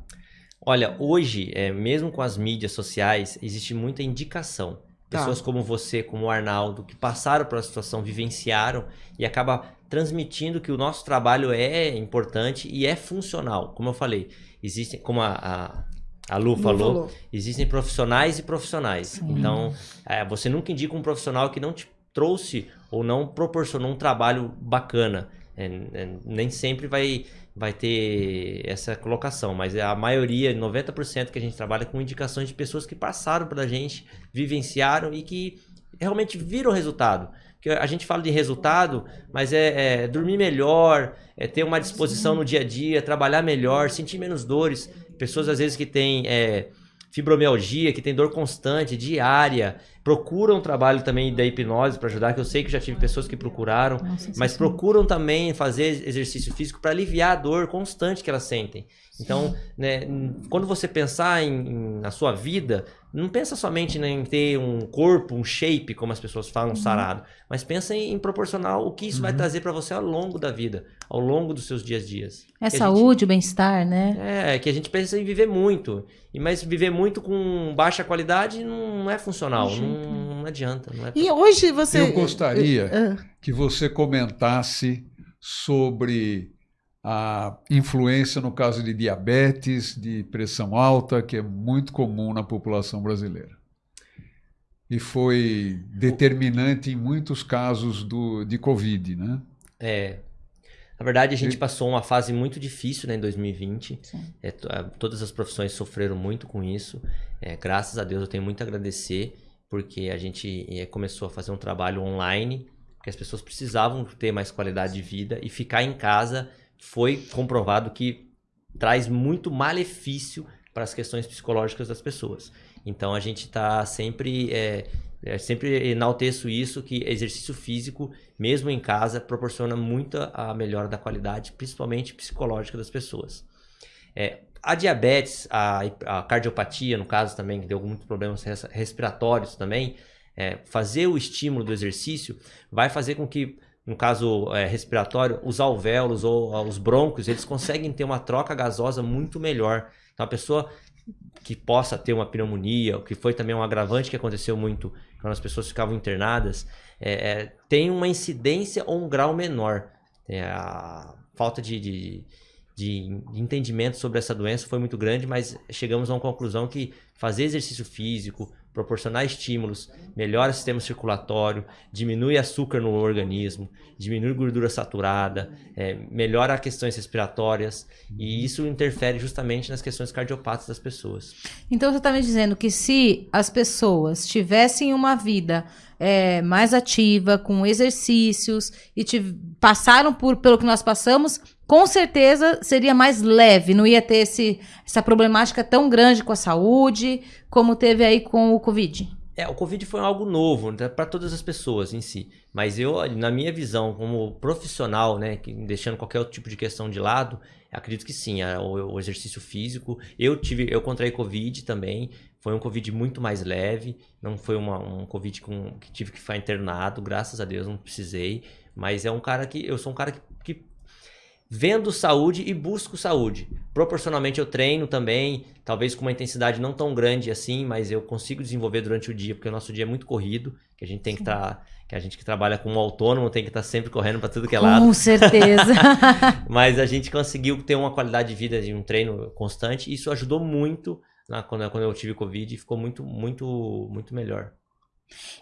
Olha, hoje, é, mesmo com as mídias sociais, existe muita indicação. Tá. Pessoas como você, como o Arnaldo, que passaram por a situação, vivenciaram e acaba transmitindo que o nosso trabalho é importante e é funcional. Como eu falei, existem, como a, a a Lu, Lu falou, falou. existem profissionais e profissionais. Então, é, você nunca indica um profissional que não te trouxe ou não proporcionou um trabalho bacana. É, é, nem sempre vai, vai ter essa colocação, mas a maioria, 90% que a gente trabalha com indicações de pessoas que passaram pela gente, vivenciaram e que realmente viram resultado. Porque a gente fala de resultado, mas é, é dormir melhor, é ter uma disposição no dia a dia, trabalhar melhor, sentir menos dores. Pessoas às vezes que têm é, fibromialgia, que tem dor constante, diária, procuram trabalho também da hipnose para ajudar, que eu sei que já tive pessoas que procuraram, Nossa, mas sensacional. procuram também fazer exercício físico para aliviar a dor constante que elas sentem. Então, né, quando você pensar em, em- na sua vida, não pensa somente né, em ter um corpo, um shape, como as pessoas falam, Uhum. sarado, mas pensa em, em proporcionar o que isso vai trazer para você ao longo da vida, ao longo dos seus dias a dias. É Que saúde, bem-estar, né? gente- é, que a gente pensa em viver muito, e mas viver muito com baixa qualidade não é funcional, De jeito não, não adianta. Não é E hoje você. Eu gostaria Ah, que você comentasse sobre a influência no caso de diabetes, de pressão alta, que é muito comum na população brasileira. E foi determinante em muitos casos do, de Covid, né? É. Na verdade, a gente E- passou uma fase muito difícil né, em 2020. Sim. É, to- é, todas as profissões sofreram muito com isso. É, graças a Deus eu tenho muito a agradecer, porque a gente é, começou a fazer um trabalho online, que as pessoas precisavam ter mais qualidade de vida e ficar em casa foi comprovado que traz muito malefício para as questões psicológicas das pessoas. Então a gente está sempre, é, é, sempre enalteço isso que exercício físico, mesmo em casa, proporciona muita a melhora da qualidade, principalmente psicológica das pessoas. É, a diabetes, a, a cardiopatia, no caso também, que deu muitos problemas res- respiratórios também, é, fazer o estímulo do exercício vai fazer com que, no caso é, respiratório, os alvéolos ou ah, os brônquios, eles conseguem ter uma troca gasosa muito melhor. Então, a pessoa que possa ter uma pneumonia, o que foi também um agravante que aconteceu muito quando as pessoas ficavam internadas, é, é, tem uma incidência ou um grau menor. A falta de, de, de entendimento sobre essa doença foi muito grande, mas chegamos a uma conclusão que fazer exercício físico, proporcionar estímulos, melhora o sistema circulatório, diminui açúcar no organismo, diminui gordura saturada, é, melhora as questões respiratórias e isso interfere justamente nas questões cardiopatas das pessoas. Então você está me dizendo que se as pessoas tivessem uma vida é, mais ativa, com exercícios e passaram por pelo que nós passamos, com certeza seria mais leve, não ia ter esse, essa problemática tão grande com a saúde como teve aí com o Covid. É, o Covid foi algo novo para todas as pessoas em si. Mas eu, na minha visão, como profissional, né, deixando qualquer outro tipo de questão de lado, acredito que sim, a- o, o exercício físico. Eu tive, eu contraí Covid também. Foi um Covid muito mais leve. Não foi uma, um Covid com, que tive que ficar internado. Graças a Deus não precisei. Mas é um cara que eu sou um cara que vendo saúde e busco saúde. Proporcionalmente eu treino também, talvez com uma intensidade não tão grande assim, mas eu consigo desenvolver durante o dia, porque o nosso dia é muito corrido, que a gente tem que estar, que a gente que trabalha como autônomo tem que estar sempre correndo para tudo que é lado. Com certeza. *laughs* Mas a gente conseguiu ter uma qualidade de vida de um treino constante, e isso ajudou muito na, quando, quando eu tive Covid, e ficou muito, muito, muito melhor.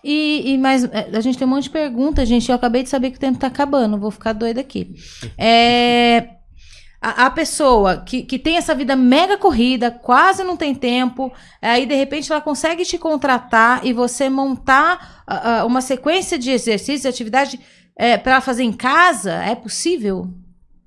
E, e mas é, a gente tem um monte de perguntas, gente. Eu acabei de saber que o tempo tá acabando, vou ficar doida aqui. É, a, a pessoa que, que tem essa vida mega corrida, quase não tem tempo, aí de repente ela consegue te contratar e você montar ah, ah, uma sequência de exercícios, de atividade é, para fazer em casa, é possível?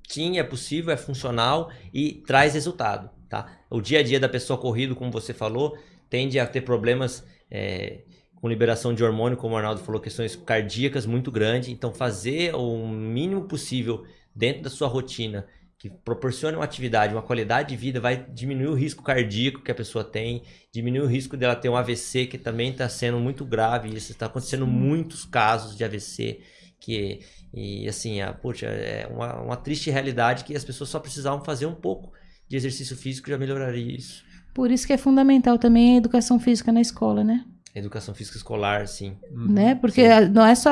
Sim, é possível, é funcional e traz resultado, tá? O dia a dia da pessoa corrido, como você falou, tende a ter problemas é, com liberação de hormônio, como o Arnaldo falou, questões cardíacas muito grandes. Então, fazer o mínimo possível dentro da sua rotina que proporcione uma atividade, uma qualidade de vida, vai diminuir o risco cardíaco que a pessoa tem, diminuir o risco dela ter um AVC, que também está sendo muito grave. Isso está acontecendo muitos casos de AVC, que e assim, a, poxa, é uma, uma triste realidade que as pessoas só precisavam fazer um pouco de exercício físico já melhoraria isso. Por isso que é fundamental também a educação física na escola, né? Educação física escolar, sim. né? Porque não é só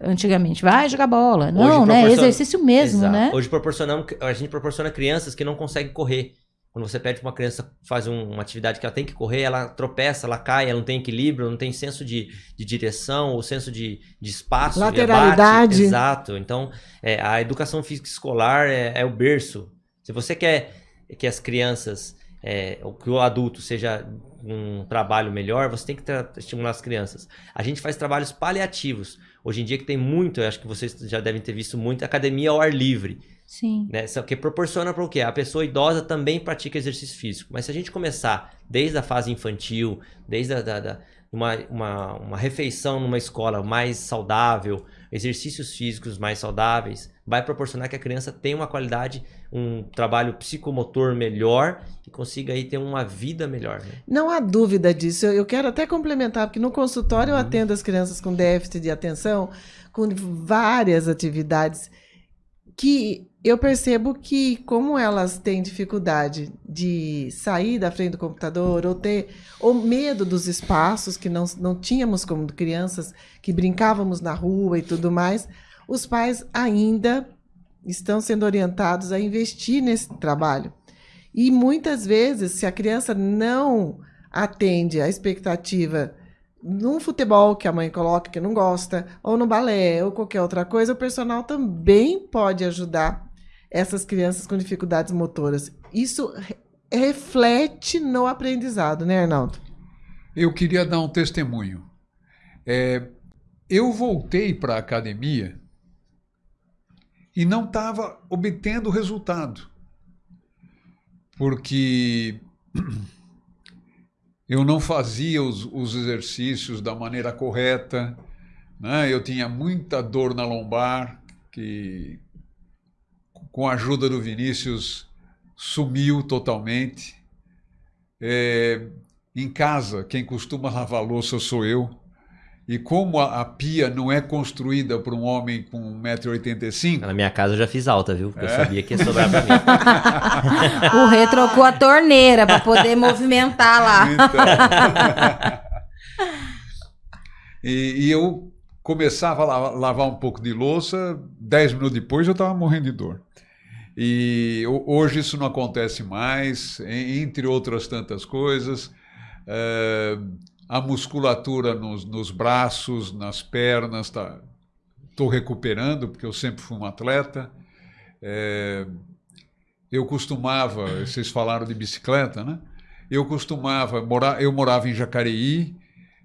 antigamente, vai jogar bola. Não, Hoje né? Exercício mesmo, Exato. né? Hoje proporcionamos, a gente proporciona crianças que não conseguem correr. Quando você pede para uma criança fazer um- uma atividade que ela tem que correr, ela tropeça, ela cai, ela não tem equilíbrio, não tem senso de, de direção, ou senso de, de espaço, de Lateralidade. Exato. Então, é, a educação física escolar é, é o berço. Se você quer que as crianças, é, ou que o adulto seja um trabalho melhor, você tem que estimular as crianças. A gente faz trabalhos paliativos. Hoje em dia que tem muito, eu acho que vocês já devem ter visto muito, academia ao ar livre Sim. né? Que proporciona para o quê? A pessoa idosa também pratica exercício físico. Mas se a gente começar desde a fase infantil, desde a da, da- uma, uma, uma refeição numa escola mais saudável, exercícios físicos mais saudáveis, vai proporcionar que a criança tenha uma qualidade, um trabalho psicomotor melhor e consiga aí ter uma vida melhor. Né? Não há dúvida disso. Eu quero até complementar, porque no consultório eu uhum. atendo as crianças com déficit de atenção, com várias atividades que eu percebo que, como elas têm dificuldade de sair da frente do computador ou ter ou medo dos espaços que não, não tínhamos como crianças, que brincávamos na rua e tudo mais, os pais ainda estão sendo orientados a investir nesse trabalho. E muitas vezes, se a criança não atende à expectativa num futebol que a mãe coloca que não gosta, ou no balé, ou qualquer outra coisa, o personal também pode ajudar essas crianças com dificuldades motoras. Isso reflete no aprendizado, né, Arnaldo? Eu queria dar um testemunho. É, eu voltei para a academia e não estava obtendo resultado. Porque *clears throat* eu não fazia os, os exercícios da maneira correta, né? eu tinha muita dor na lombar, que com a ajuda do Vinícius, sumiu totalmente. É, em casa, quem costuma lavar louça sou eu. E como a, a pia não é construída para um homem com 1,85m. Na minha casa eu já fiz alta, viu? Porque é? eu sabia que ia sobrar para mim. *laughs* o Rê trocou a torneira para poder movimentar lá. Então... *laughs* e, e, eu começava a lavar um pouco de louça, 10 minutos depois eu estava morrendo de dor. E hoje isso não acontece mais, entre outras tantas coisas. É, a musculatura nos, nos, braços, nas pernas, estou tá, recuperando, porque eu sempre fui um atleta. É, eu costumava, vocês falaram de bicicleta, né? Eu costumava, morar, eu morava em Jacareí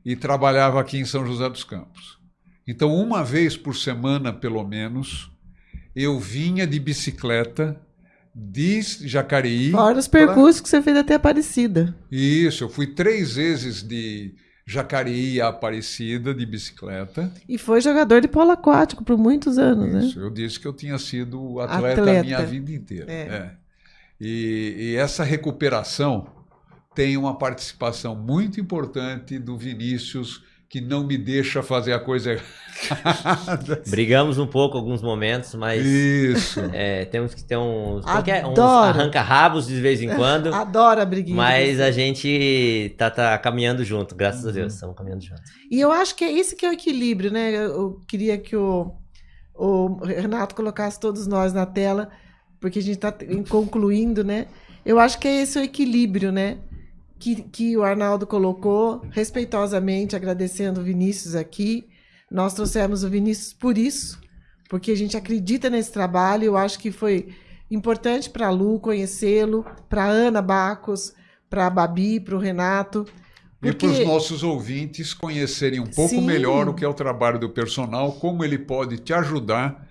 e trabalhava aqui em São José dos Campos. Então, uma vez por semana, pelo menos, eu vinha de bicicleta de Jacareí. Fora os percursos pra... que você fez até Aparecida. Isso, eu fui três vezes de Jacareí a Aparecida de bicicleta. E foi jogador de polo aquático por muitos anos, Isso, né? Eu disse que eu tinha sido atleta, atleta. a minha vida inteira. É. É. E, e essa recuperação tem uma participação muito importante do Vinícius que não me deixa fazer a coisa errada. *laughs* Brigamos um pouco alguns momentos, mas Isso. É, temos que ter uns, qualquer, uns arranca-rabos de vez em quando. *laughs* Adoro a briguinha. Mas a gente tá, tá caminhando junto, graças uhum. a Deus, estamos caminhando junto. E eu acho que é esse que é o equilíbrio, né? Eu queria que o, o Renato colocasse todos nós na tela, porque a gente está concluindo, né? Eu acho que é esse o equilíbrio, né? Que, que o Arnaldo colocou, respeitosamente agradecendo o Vinícius aqui. Nós trouxemos o Vinícius por isso, porque a gente acredita nesse trabalho. Eu acho que foi importante para a Lu conhecê-lo, para a Ana Bacos, para a Babi, para o Renato. Porque... E para os nossos ouvintes conhecerem um pouco Sim. melhor o que é o trabalho do personal, como ele pode te ajudar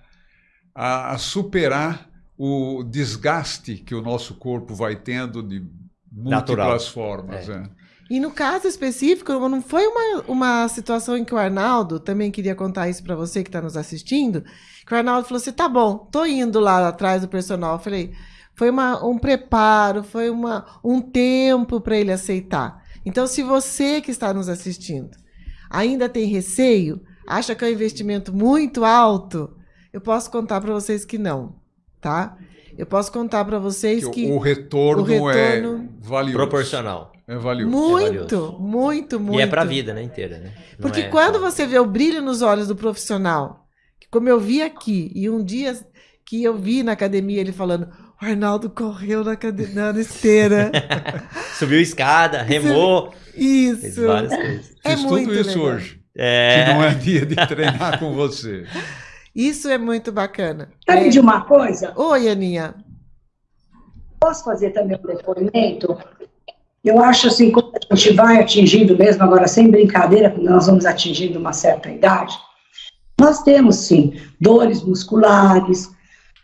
a, a superar o desgaste que o nosso corpo vai tendo de múltiplas formas. É. É. E no caso específico, não foi uma, uma situação em que o Arnaldo, também queria contar isso para você que está nos assistindo, que o Arnaldo falou assim, tá bom, tô indo lá atrás do personal. Eu falei, foi uma, um preparo, foi uma, um tempo para ele aceitar. Então, se você que está nos assistindo ainda tem receio, acha que é um investimento muito alto, eu posso contar para vocês que não, tá? Eu posso contar para vocês que, que, o, retorno o, é retorno é valioso. Proporcional. É valioso. Muito, é valioso. muito, muito. E é para a vida, né, inteira, né? Porque é quando só... você vê o brilho nos olhos do profissional, como eu vi aqui, e um dia que eu vi na academia ele falando, o Arnaldo correu na, cade... na esteira. *laughs* Subiu escada, remou. Isso. Fez várias coisas. É Fiz muito tudo isso legal. hoje. É... Que não é dia de treinar com você. *laughs* Isso é muito bacana. Sabe é... de uma coisa? Oi, Aninha. Posso fazer também um depoimento? Eu acho assim, quando a gente vai atingindo mesmo, agora sem brincadeira, quando nós vamos atingindo uma certa idade, nós temos sim dores musculares,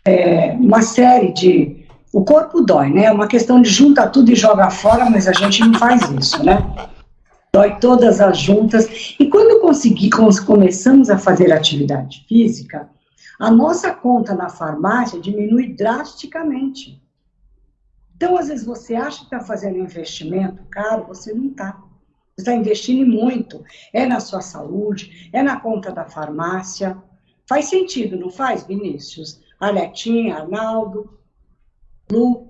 é, uma série de. O corpo dói, né? É uma questão de juntar tudo e jogar fora, mas a gente não faz isso, né? Dói todas as juntas. E quando consegui, começamos a fazer atividade física, a nossa conta na farmácia diminui drasticamente. Então, às vezes, você acha que está fazendo um investimento caro, você não está. Você está investindo muito. É na sua saúde, é na conta da farmácia. Faz sentido, não faz, Vinícius? Arletinha, Arnaldo, Lu.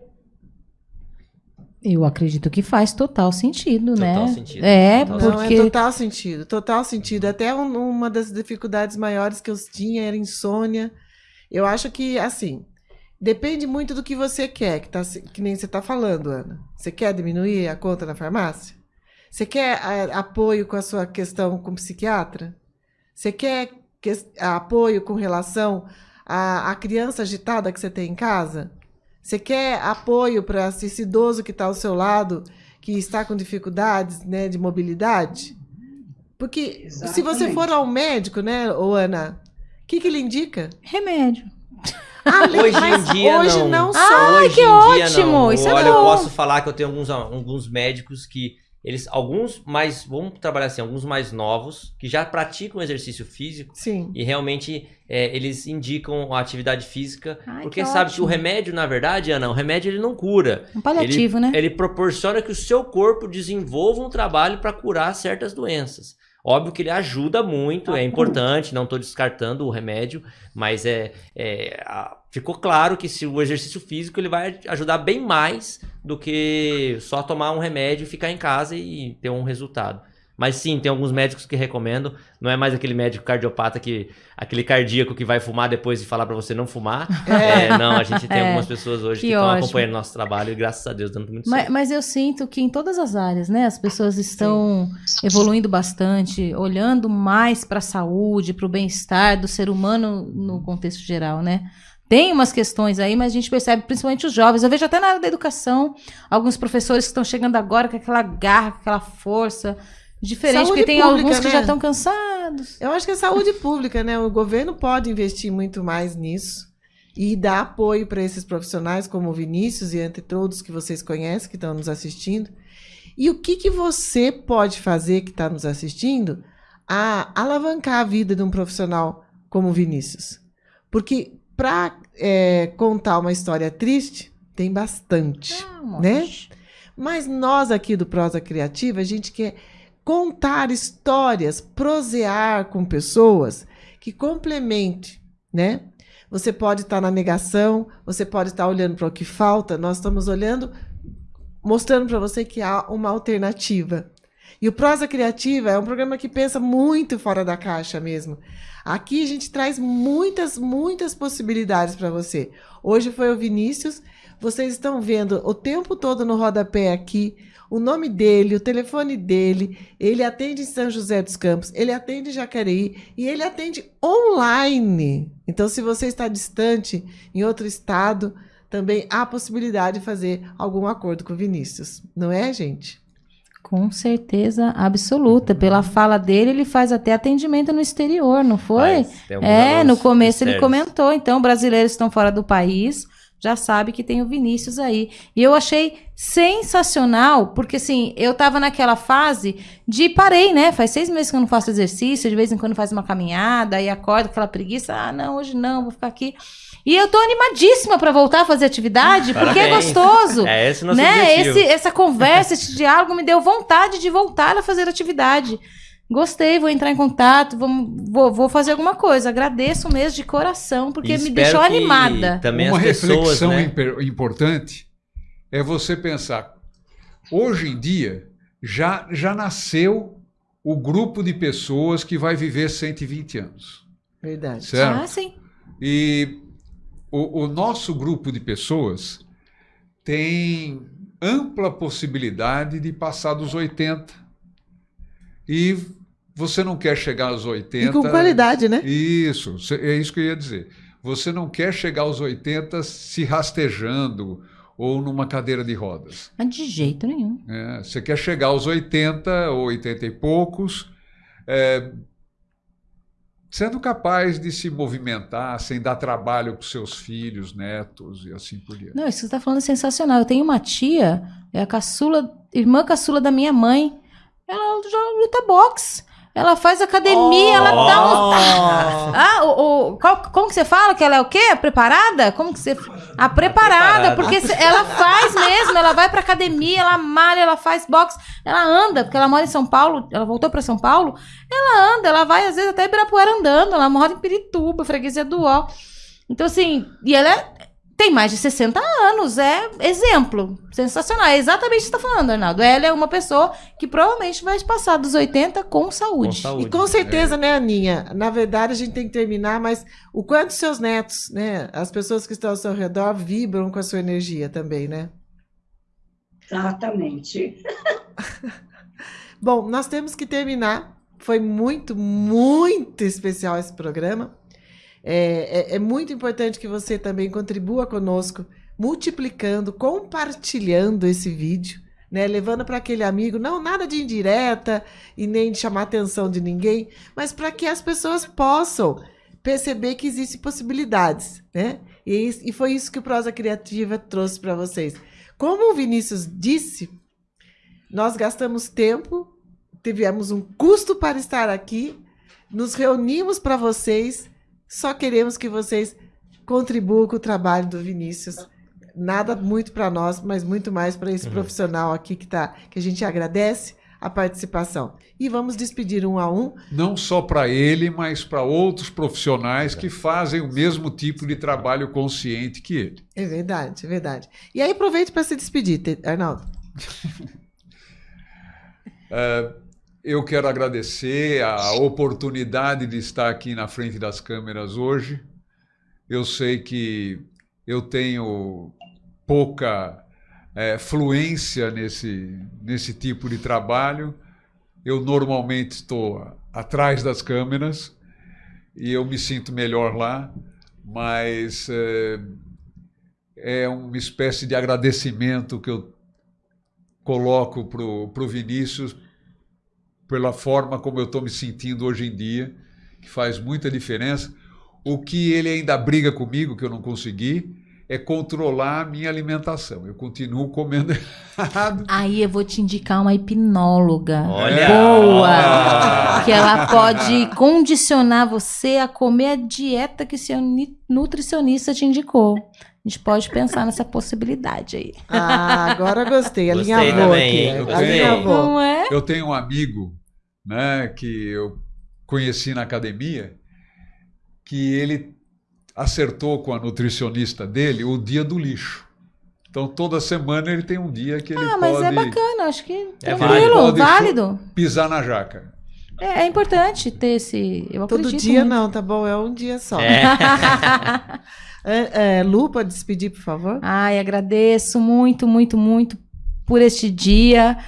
Eu acredito que faz total sentido, Total né? sentido. É, Total Não, é porque total sentido, total sentido. Até um- uma das dificuldades maiores que eu tinha era insônia. Eu acho que, assim, depende muito do que você quer, que, tá, se- que nem você está falando, Ana. Você quer diminuir a conta na farmácia? Você quer a- apoio com a sua questão com o psiquiatra? Você quer ques- apoio com relação à criança agitada que você tem em casa? Você quer apoio para esse idoso que está ao seu lado, que está com dificuldades né, de mobilidade? Porque se você Exatamente. for ao médico, né, ô Ana, o que, que ele indica? remédio. Ah, Hoje em dia hoje não. não, só. Ah, Hoje que em dia, ótimo, não. isso é Olha, eu bom. posso falar que eu tenho alguns, alguns médicos que eles, alguns mais, vamos trabalhar assim, alguns mais novos que já praticam exercício físico Sim. e realmente é, eles indicam a atividade física Ai, porque que sabe que o ótimo. remédio, na verdade, Ana, o remédio ele não cura. Um paliativo, né? Ele proporciona que o seu corpo desenvolva um trabalho para curar certas doenças. Óbvio que ele ajuda muito, é importante, não estou descartando o remédio, mas é, é, a- ficou claro que se o exercício físico ele vai ajudar bem mais do que só tomar um remédio e ficar em casa e ter um resultado. Mas sim, tem alguns médicos que recomendam. Não é mais aquele médico cardiopata que. aquele cardíaco que vai fumar depois de falar pra você não fumar. *laughs* É, não, a gente tem É, algumas pessoas hoje que que estão acompanhando nosso trabalho e graças a Deus dando muito Mas, certo. mas eu sinto que em todas as áreas, né, as pessoas estão evoluindo bastante, olhando mais para a saúde, para o bem-estar do ser humano no contexto geral, né? Tem umas questões aí, mas a gente percebe, principalmente os jovens. Eu vejo até na área da educação, alguns professores que estão chegando agora com aquela garra, com aquela força diferente, Saúde porque tem pública, alguns que né? já estão cansados. Eu acho que é saúde pública, né? O governo pode investir muito mais nisso e dar apoio para esses profissionais, como o Vinícius e entre todos que vocês conhecem, que estão nos assistindo. E o que, que você pode fazer, que está nos assistindo, a alavancar a vida de um profissional como o Vinícius? Porque para contar uma história triste, tem bastante. Ah, Né? monte. Mas nós aqui do Prosa Criativa, a gente quer contar histórias, prosear com pessoas que complemente, né? Você pode estar na negação, você pode estar olhando para o que falta, nós estamos olhando, mostrando para você que há uma alternativa. E o Prosa Criativa é um programa que pensa muito fora da caixa mesmo. Aqui a gente traz muitas, muitas possibilidades para você. Hoje foi o Vinícius. Vocês estão vendo o tempo todo no rodapé aqui o nome dele, o telefone dele. Ele atende em São José dos Campos, ele atende em Jacareí e ele atende online. Então, se você está distante em outro estado, também há possibilidade de fazer algum acordo com o Vinícius. Não é, gente? Com certeza absoluta. Pela fala dele, ele faz até atendimento no exterior, não foi? Faz, É, no começo ele comentou. Então, brasileiros que estão fora do país já sabe que tem o Vinícius aí. E eu achei sensacional, porque assim, eu tava naquela fase de parei, né? Faz seis meses que eu não faço exercício, de vez em quando faz uma caminhada, aí acordo com aquela preguiça. Ah, não, hoje não, vou ficar aqui. E eu tô animadíssima para voltar a fazer atividade, porque é gostoso. *laughs* É esse o nosso né? objetivo. Esse, essa conversa, esse diálogo me deu vontade de voltar a fazer atividade. Gostei, vou entrar em contato, vamos, vou, vou fazer alguma coisa. Agradeço mesmo de coração, porque E me deixou animada. Também Uma as pessoas, reflexão né? importante é você pensar, hoje em dia já, já nasceu o grupo de pessoas que vai viver 120 anos, Verdade. certo? Ah, sim. E o, o nosso grupo de pessoas tem ampla possibilidade de passar dos 80. E você não quer chegar aos 80. E com qualidade, né? Isso, é isso que eu ia dizer. Você não quer chegar aos 80 se rastejando ou numa cadeira de rodas. Mas de jeito nenhum. né? Você quer chegar aos 80 ou 80 e poucos, é, sendo capaz de se movimentar sem dar trabalho para os seus filhos, netos e assim por diante. Não, isso que você tá falando é sensacional. Eu tenho uma tia, é a caçula, irmã caçula da minha mãe. ela já luta boxe. Ela faz academia, ela dá um... *laughs* Ah, o, o- qual- como que você fala? Que ela é o quê? A preparada? Como que você... A preparada, preparada. porque se- ela faz mesmo, ela vai pra academia, ela malha, ela faz boxe, ela anda, porque ela mora em São Paulo, ela voltou pra São Paulo, ela anda, ela vai às vezes até Ibirapuera andando, ela mora em Pirituba, freguesia do Ó. Então assim, e ela é- tem mais de 60 anos, é exemplo, sensacional, é exatamente o que você tá falando, Arnaldo. Ela é uma pessoa que provavelmente vai passar dos 80 com Com saúde. saúde. E com certeza, né, Aninha? Na verdade, a gente tem que terminar, mas o quanto seus netos, né, as pessoas que estão ao seu redor vibram com a sua energia também, né? Exatamente. *laughs* Bom, nós temos que terminar. Foi muito, muito especial esse programa. É, é- é muito importante que você também contribua conosco, multiplicando, compartilhando esse vídeo, né? Levando para aquele amigo, não nada de indireta e nem de chamar atenção de ninguém, mas para que as pessoas possam perceber que existem possibilidades, né? E, é e foi isso que o Prosa Criativa trouxe para vocês. Como o Vinícius disse, nós gastamos tempo, tivemos um custo para estar aqui, nos reunimos para vocês, só queremos que vocês contribuam com o trabalho do Vinícius. Nada muito para nós, mas muito mais para esse Uhum. profissional aqui que tá, que a gente agradece a participação. E vamos despedir um a um. Não só para ele, mas para outros profissionais que fazem o mesmo tipo de trabalho consciente que ele. É verdade, é verdade. E aí aproveite para se despedir, Arnaldo. *laughs* Eu quero agradecer a oportunidade de estar aqui na frente das câmeras hoje. Eu sei que eu tenho pouca eh, fluência nesse, nesse tipo de trabalho. Eu normalmente estou atrás das câmeras e eu me sinto melhor lá, mas eh, é uma espécie de agradecimento que eu coloco para o Vinícius pela forma como eu estou me sentindo hoje em dia, que faz muita diferença. O que ele ainda briga comigo, que eu não consegui, é controlar a minha alimentação. Eu continuo comendo *laughs* errado. Aí eu vou te indicar uma hipnóloga. Olha! Boa! Ah. Que ela pode condicionar você a comer a dieta que seu ni- nutricionista te indicou. A gente pode pensar nessa possibilidade aí. Ah, agora gostei. Também, aqui. Eu gostei. Alinhavou. Não é? Eu tenho um amigo né, que eu conheci na academia, que ele acertou com a nutricionista dele o dia do lixo. Então, toda semana ele tem um dia que ele Ah, mas pode é bacana, acho que É tranquilo, válido. válido. pisar na jaca. É, é importante ter esse. Eu Todo dia muito. não, tá bom? É um dia só. É. *laughs* É, é, Lu, pode despedir, por favor? Ai, agradeço muito, muito, muito por este dia.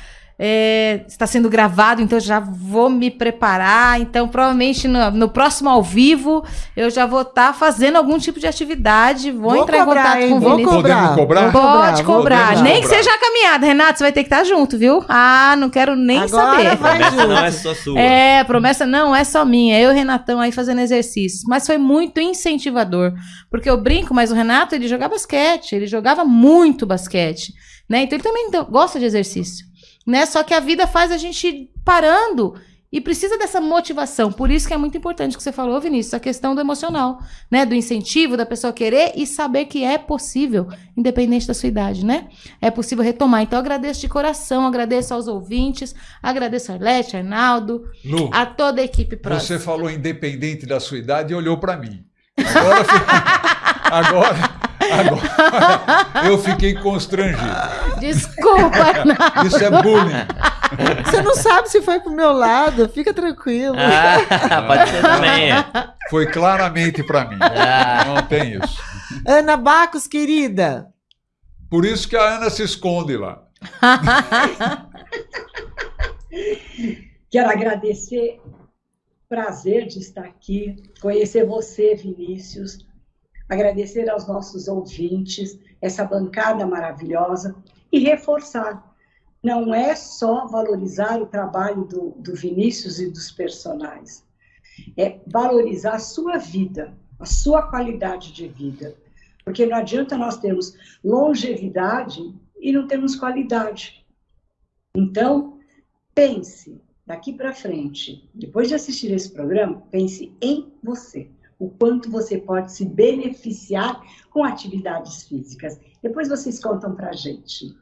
É, está sendo gravado, então eu já vou me preparar. Então, provavelmente no, no próximo ao vivo, eu já vou estar fazendo algum tipo de atividade. Vou, entrar cobrar, em contato hein? com o Vou Vinícius. cobrar. Podemos cobrar? Vou Pode vou cobrar. Podemos Nem que cobrar. seja a caminhada. Renato, você vai ter que estar junto, viu? Ah, não quero nem Agora saber. vai Promessa não junto. é só sua. É, promessa não é só minha. Eu e o Renatão aí fazendo exercícios. Mas foi muito incentivador. Porque eu brinco, mas o Renato, ele jogava basquete. Ele jogava muito basquete. Né? Então ele também então, gosta de exercício. Né? Só que a vida faz a gente ir parando e precisa dessa motivação. Por isso que é muito importante o que você falou, Vinícius, a questão do emocional, né? Do incentivo, da pessoa querer e saber que é possível, independente da sua idade, né? É possível retomar. Então, eu agradeço de coração, agradeço aos ouvintes, agradeço a Arlete, Arnaldo, Lu, a toda a equipe próxima. você falou independente da sua idade e olhou para mim. Agora, *laughs* agora, agora eu fiquei constrangido. Desculpa, Arnaldo. Isso é bullying. Você não sabe se foi pro meu lado, fica tranquilo. Ah, pode ser também. Foi claramente para mim. Ah. Não tem isso. Ana Bacos, querida. Por isso que a Ana se esconde lá. *laughs* Quero agradecer, prazer de estar aqui, conhecer você, Vinícius, agradecer aos nossos ouvintes, essa bancada maravilhosa e reforçar. Não é só valorizar o trabalho do, do Vinícius e dos personagens, é valorizar a sua vida, a sua qualidade de vida. Porque não adianta nós termos longevidade e não termos qualidade. Então, pense daqui para frente, depois de assistir esse programa, pense em você. O quanto você pode se beneficiar com atividades físicas. Depois vocês contam para a gente.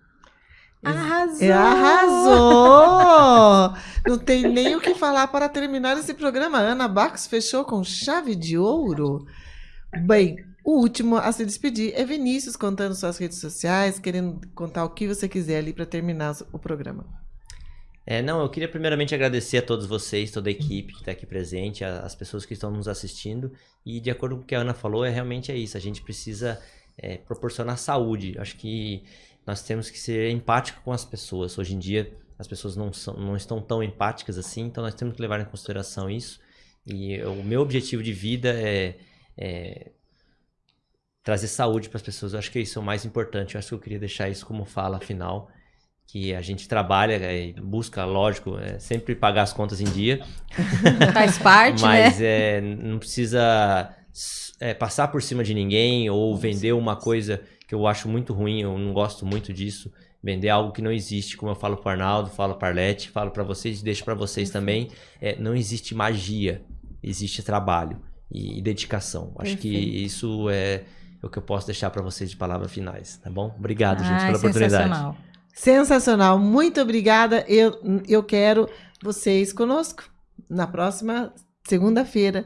Arrasou! É, arrasou! Não tem nem o que falar para terminar esse programa. Ana Bacos fechou com chave de ouro. Bem, o último a se despedir é Vinícius contando suas redes sociais, querendo contar o que você quiser ali para terminar o programa. É, não, eu queria primeiramente agradecer a todos vocês, toda a equipe que está aqui presente, a- as pessoas que estão nos assistindo. E de acordo com o que a Ana falou, é realmente é isso. A gente precisa é, proporcionar saúde. Acho que nós temos que ser empáticos com as pessoas. Hoje em dia, as pessoas não, são, não estão tão empáticas assim, então nós temos que levar em consideração isso. E o meu objetivo de vida é, é trazer saúde para as pessoas. Eu acho que isso é o mais importante. Eu acho que eu queria deixar isso como fala final que a gente trabalha e busca, lógico, é, sempre pagar as contas em dia, *laughs* Faz parte, né? mas é, não precisa é, passar por cima de ninguém ou vender uma coisa que eu acho muito ruim, eu não gosto muito disso. Vender algo que não existe, como eu falo pro Arnaldo, falo para Arlete, falo para vocês e deixo para vocês também. É, não existe magia, existe trabalho e, e dedicação. Acho que Perfeito. isso é o que eu posso deixar para vocês de palavras finais, tá bom? Obrigado, gente, Ai, pela oportunidade. Sensacional. Muito obrigada. Eu, eu quero vocês conosco na próxima segunda-feira.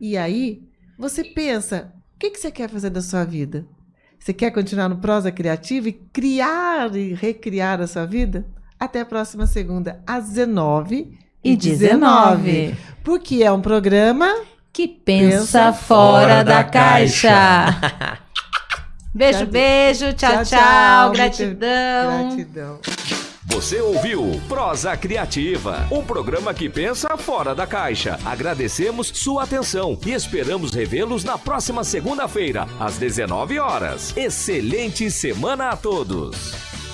E aí, você pensa, o que, que você quer fazer da sua vida? Você quer continuar no Prosa Criativa e criar e recriar a sua vida? Até a próxima segunda, às 19 E 19. Porque é um programa. Que pensa, Pensa fora, fora da, da caixa. *laughs* beijo, Tchau, beijo. Tchau, tchau, tchau. Gratidão. Gratidão. Você ouviu Prosa Criativa, um programa que pensa fora da caixa. Agradecemos sua atenção e esperamos revê-los na próxima segunda-feira, às 19 horas. Excelente semana a todos!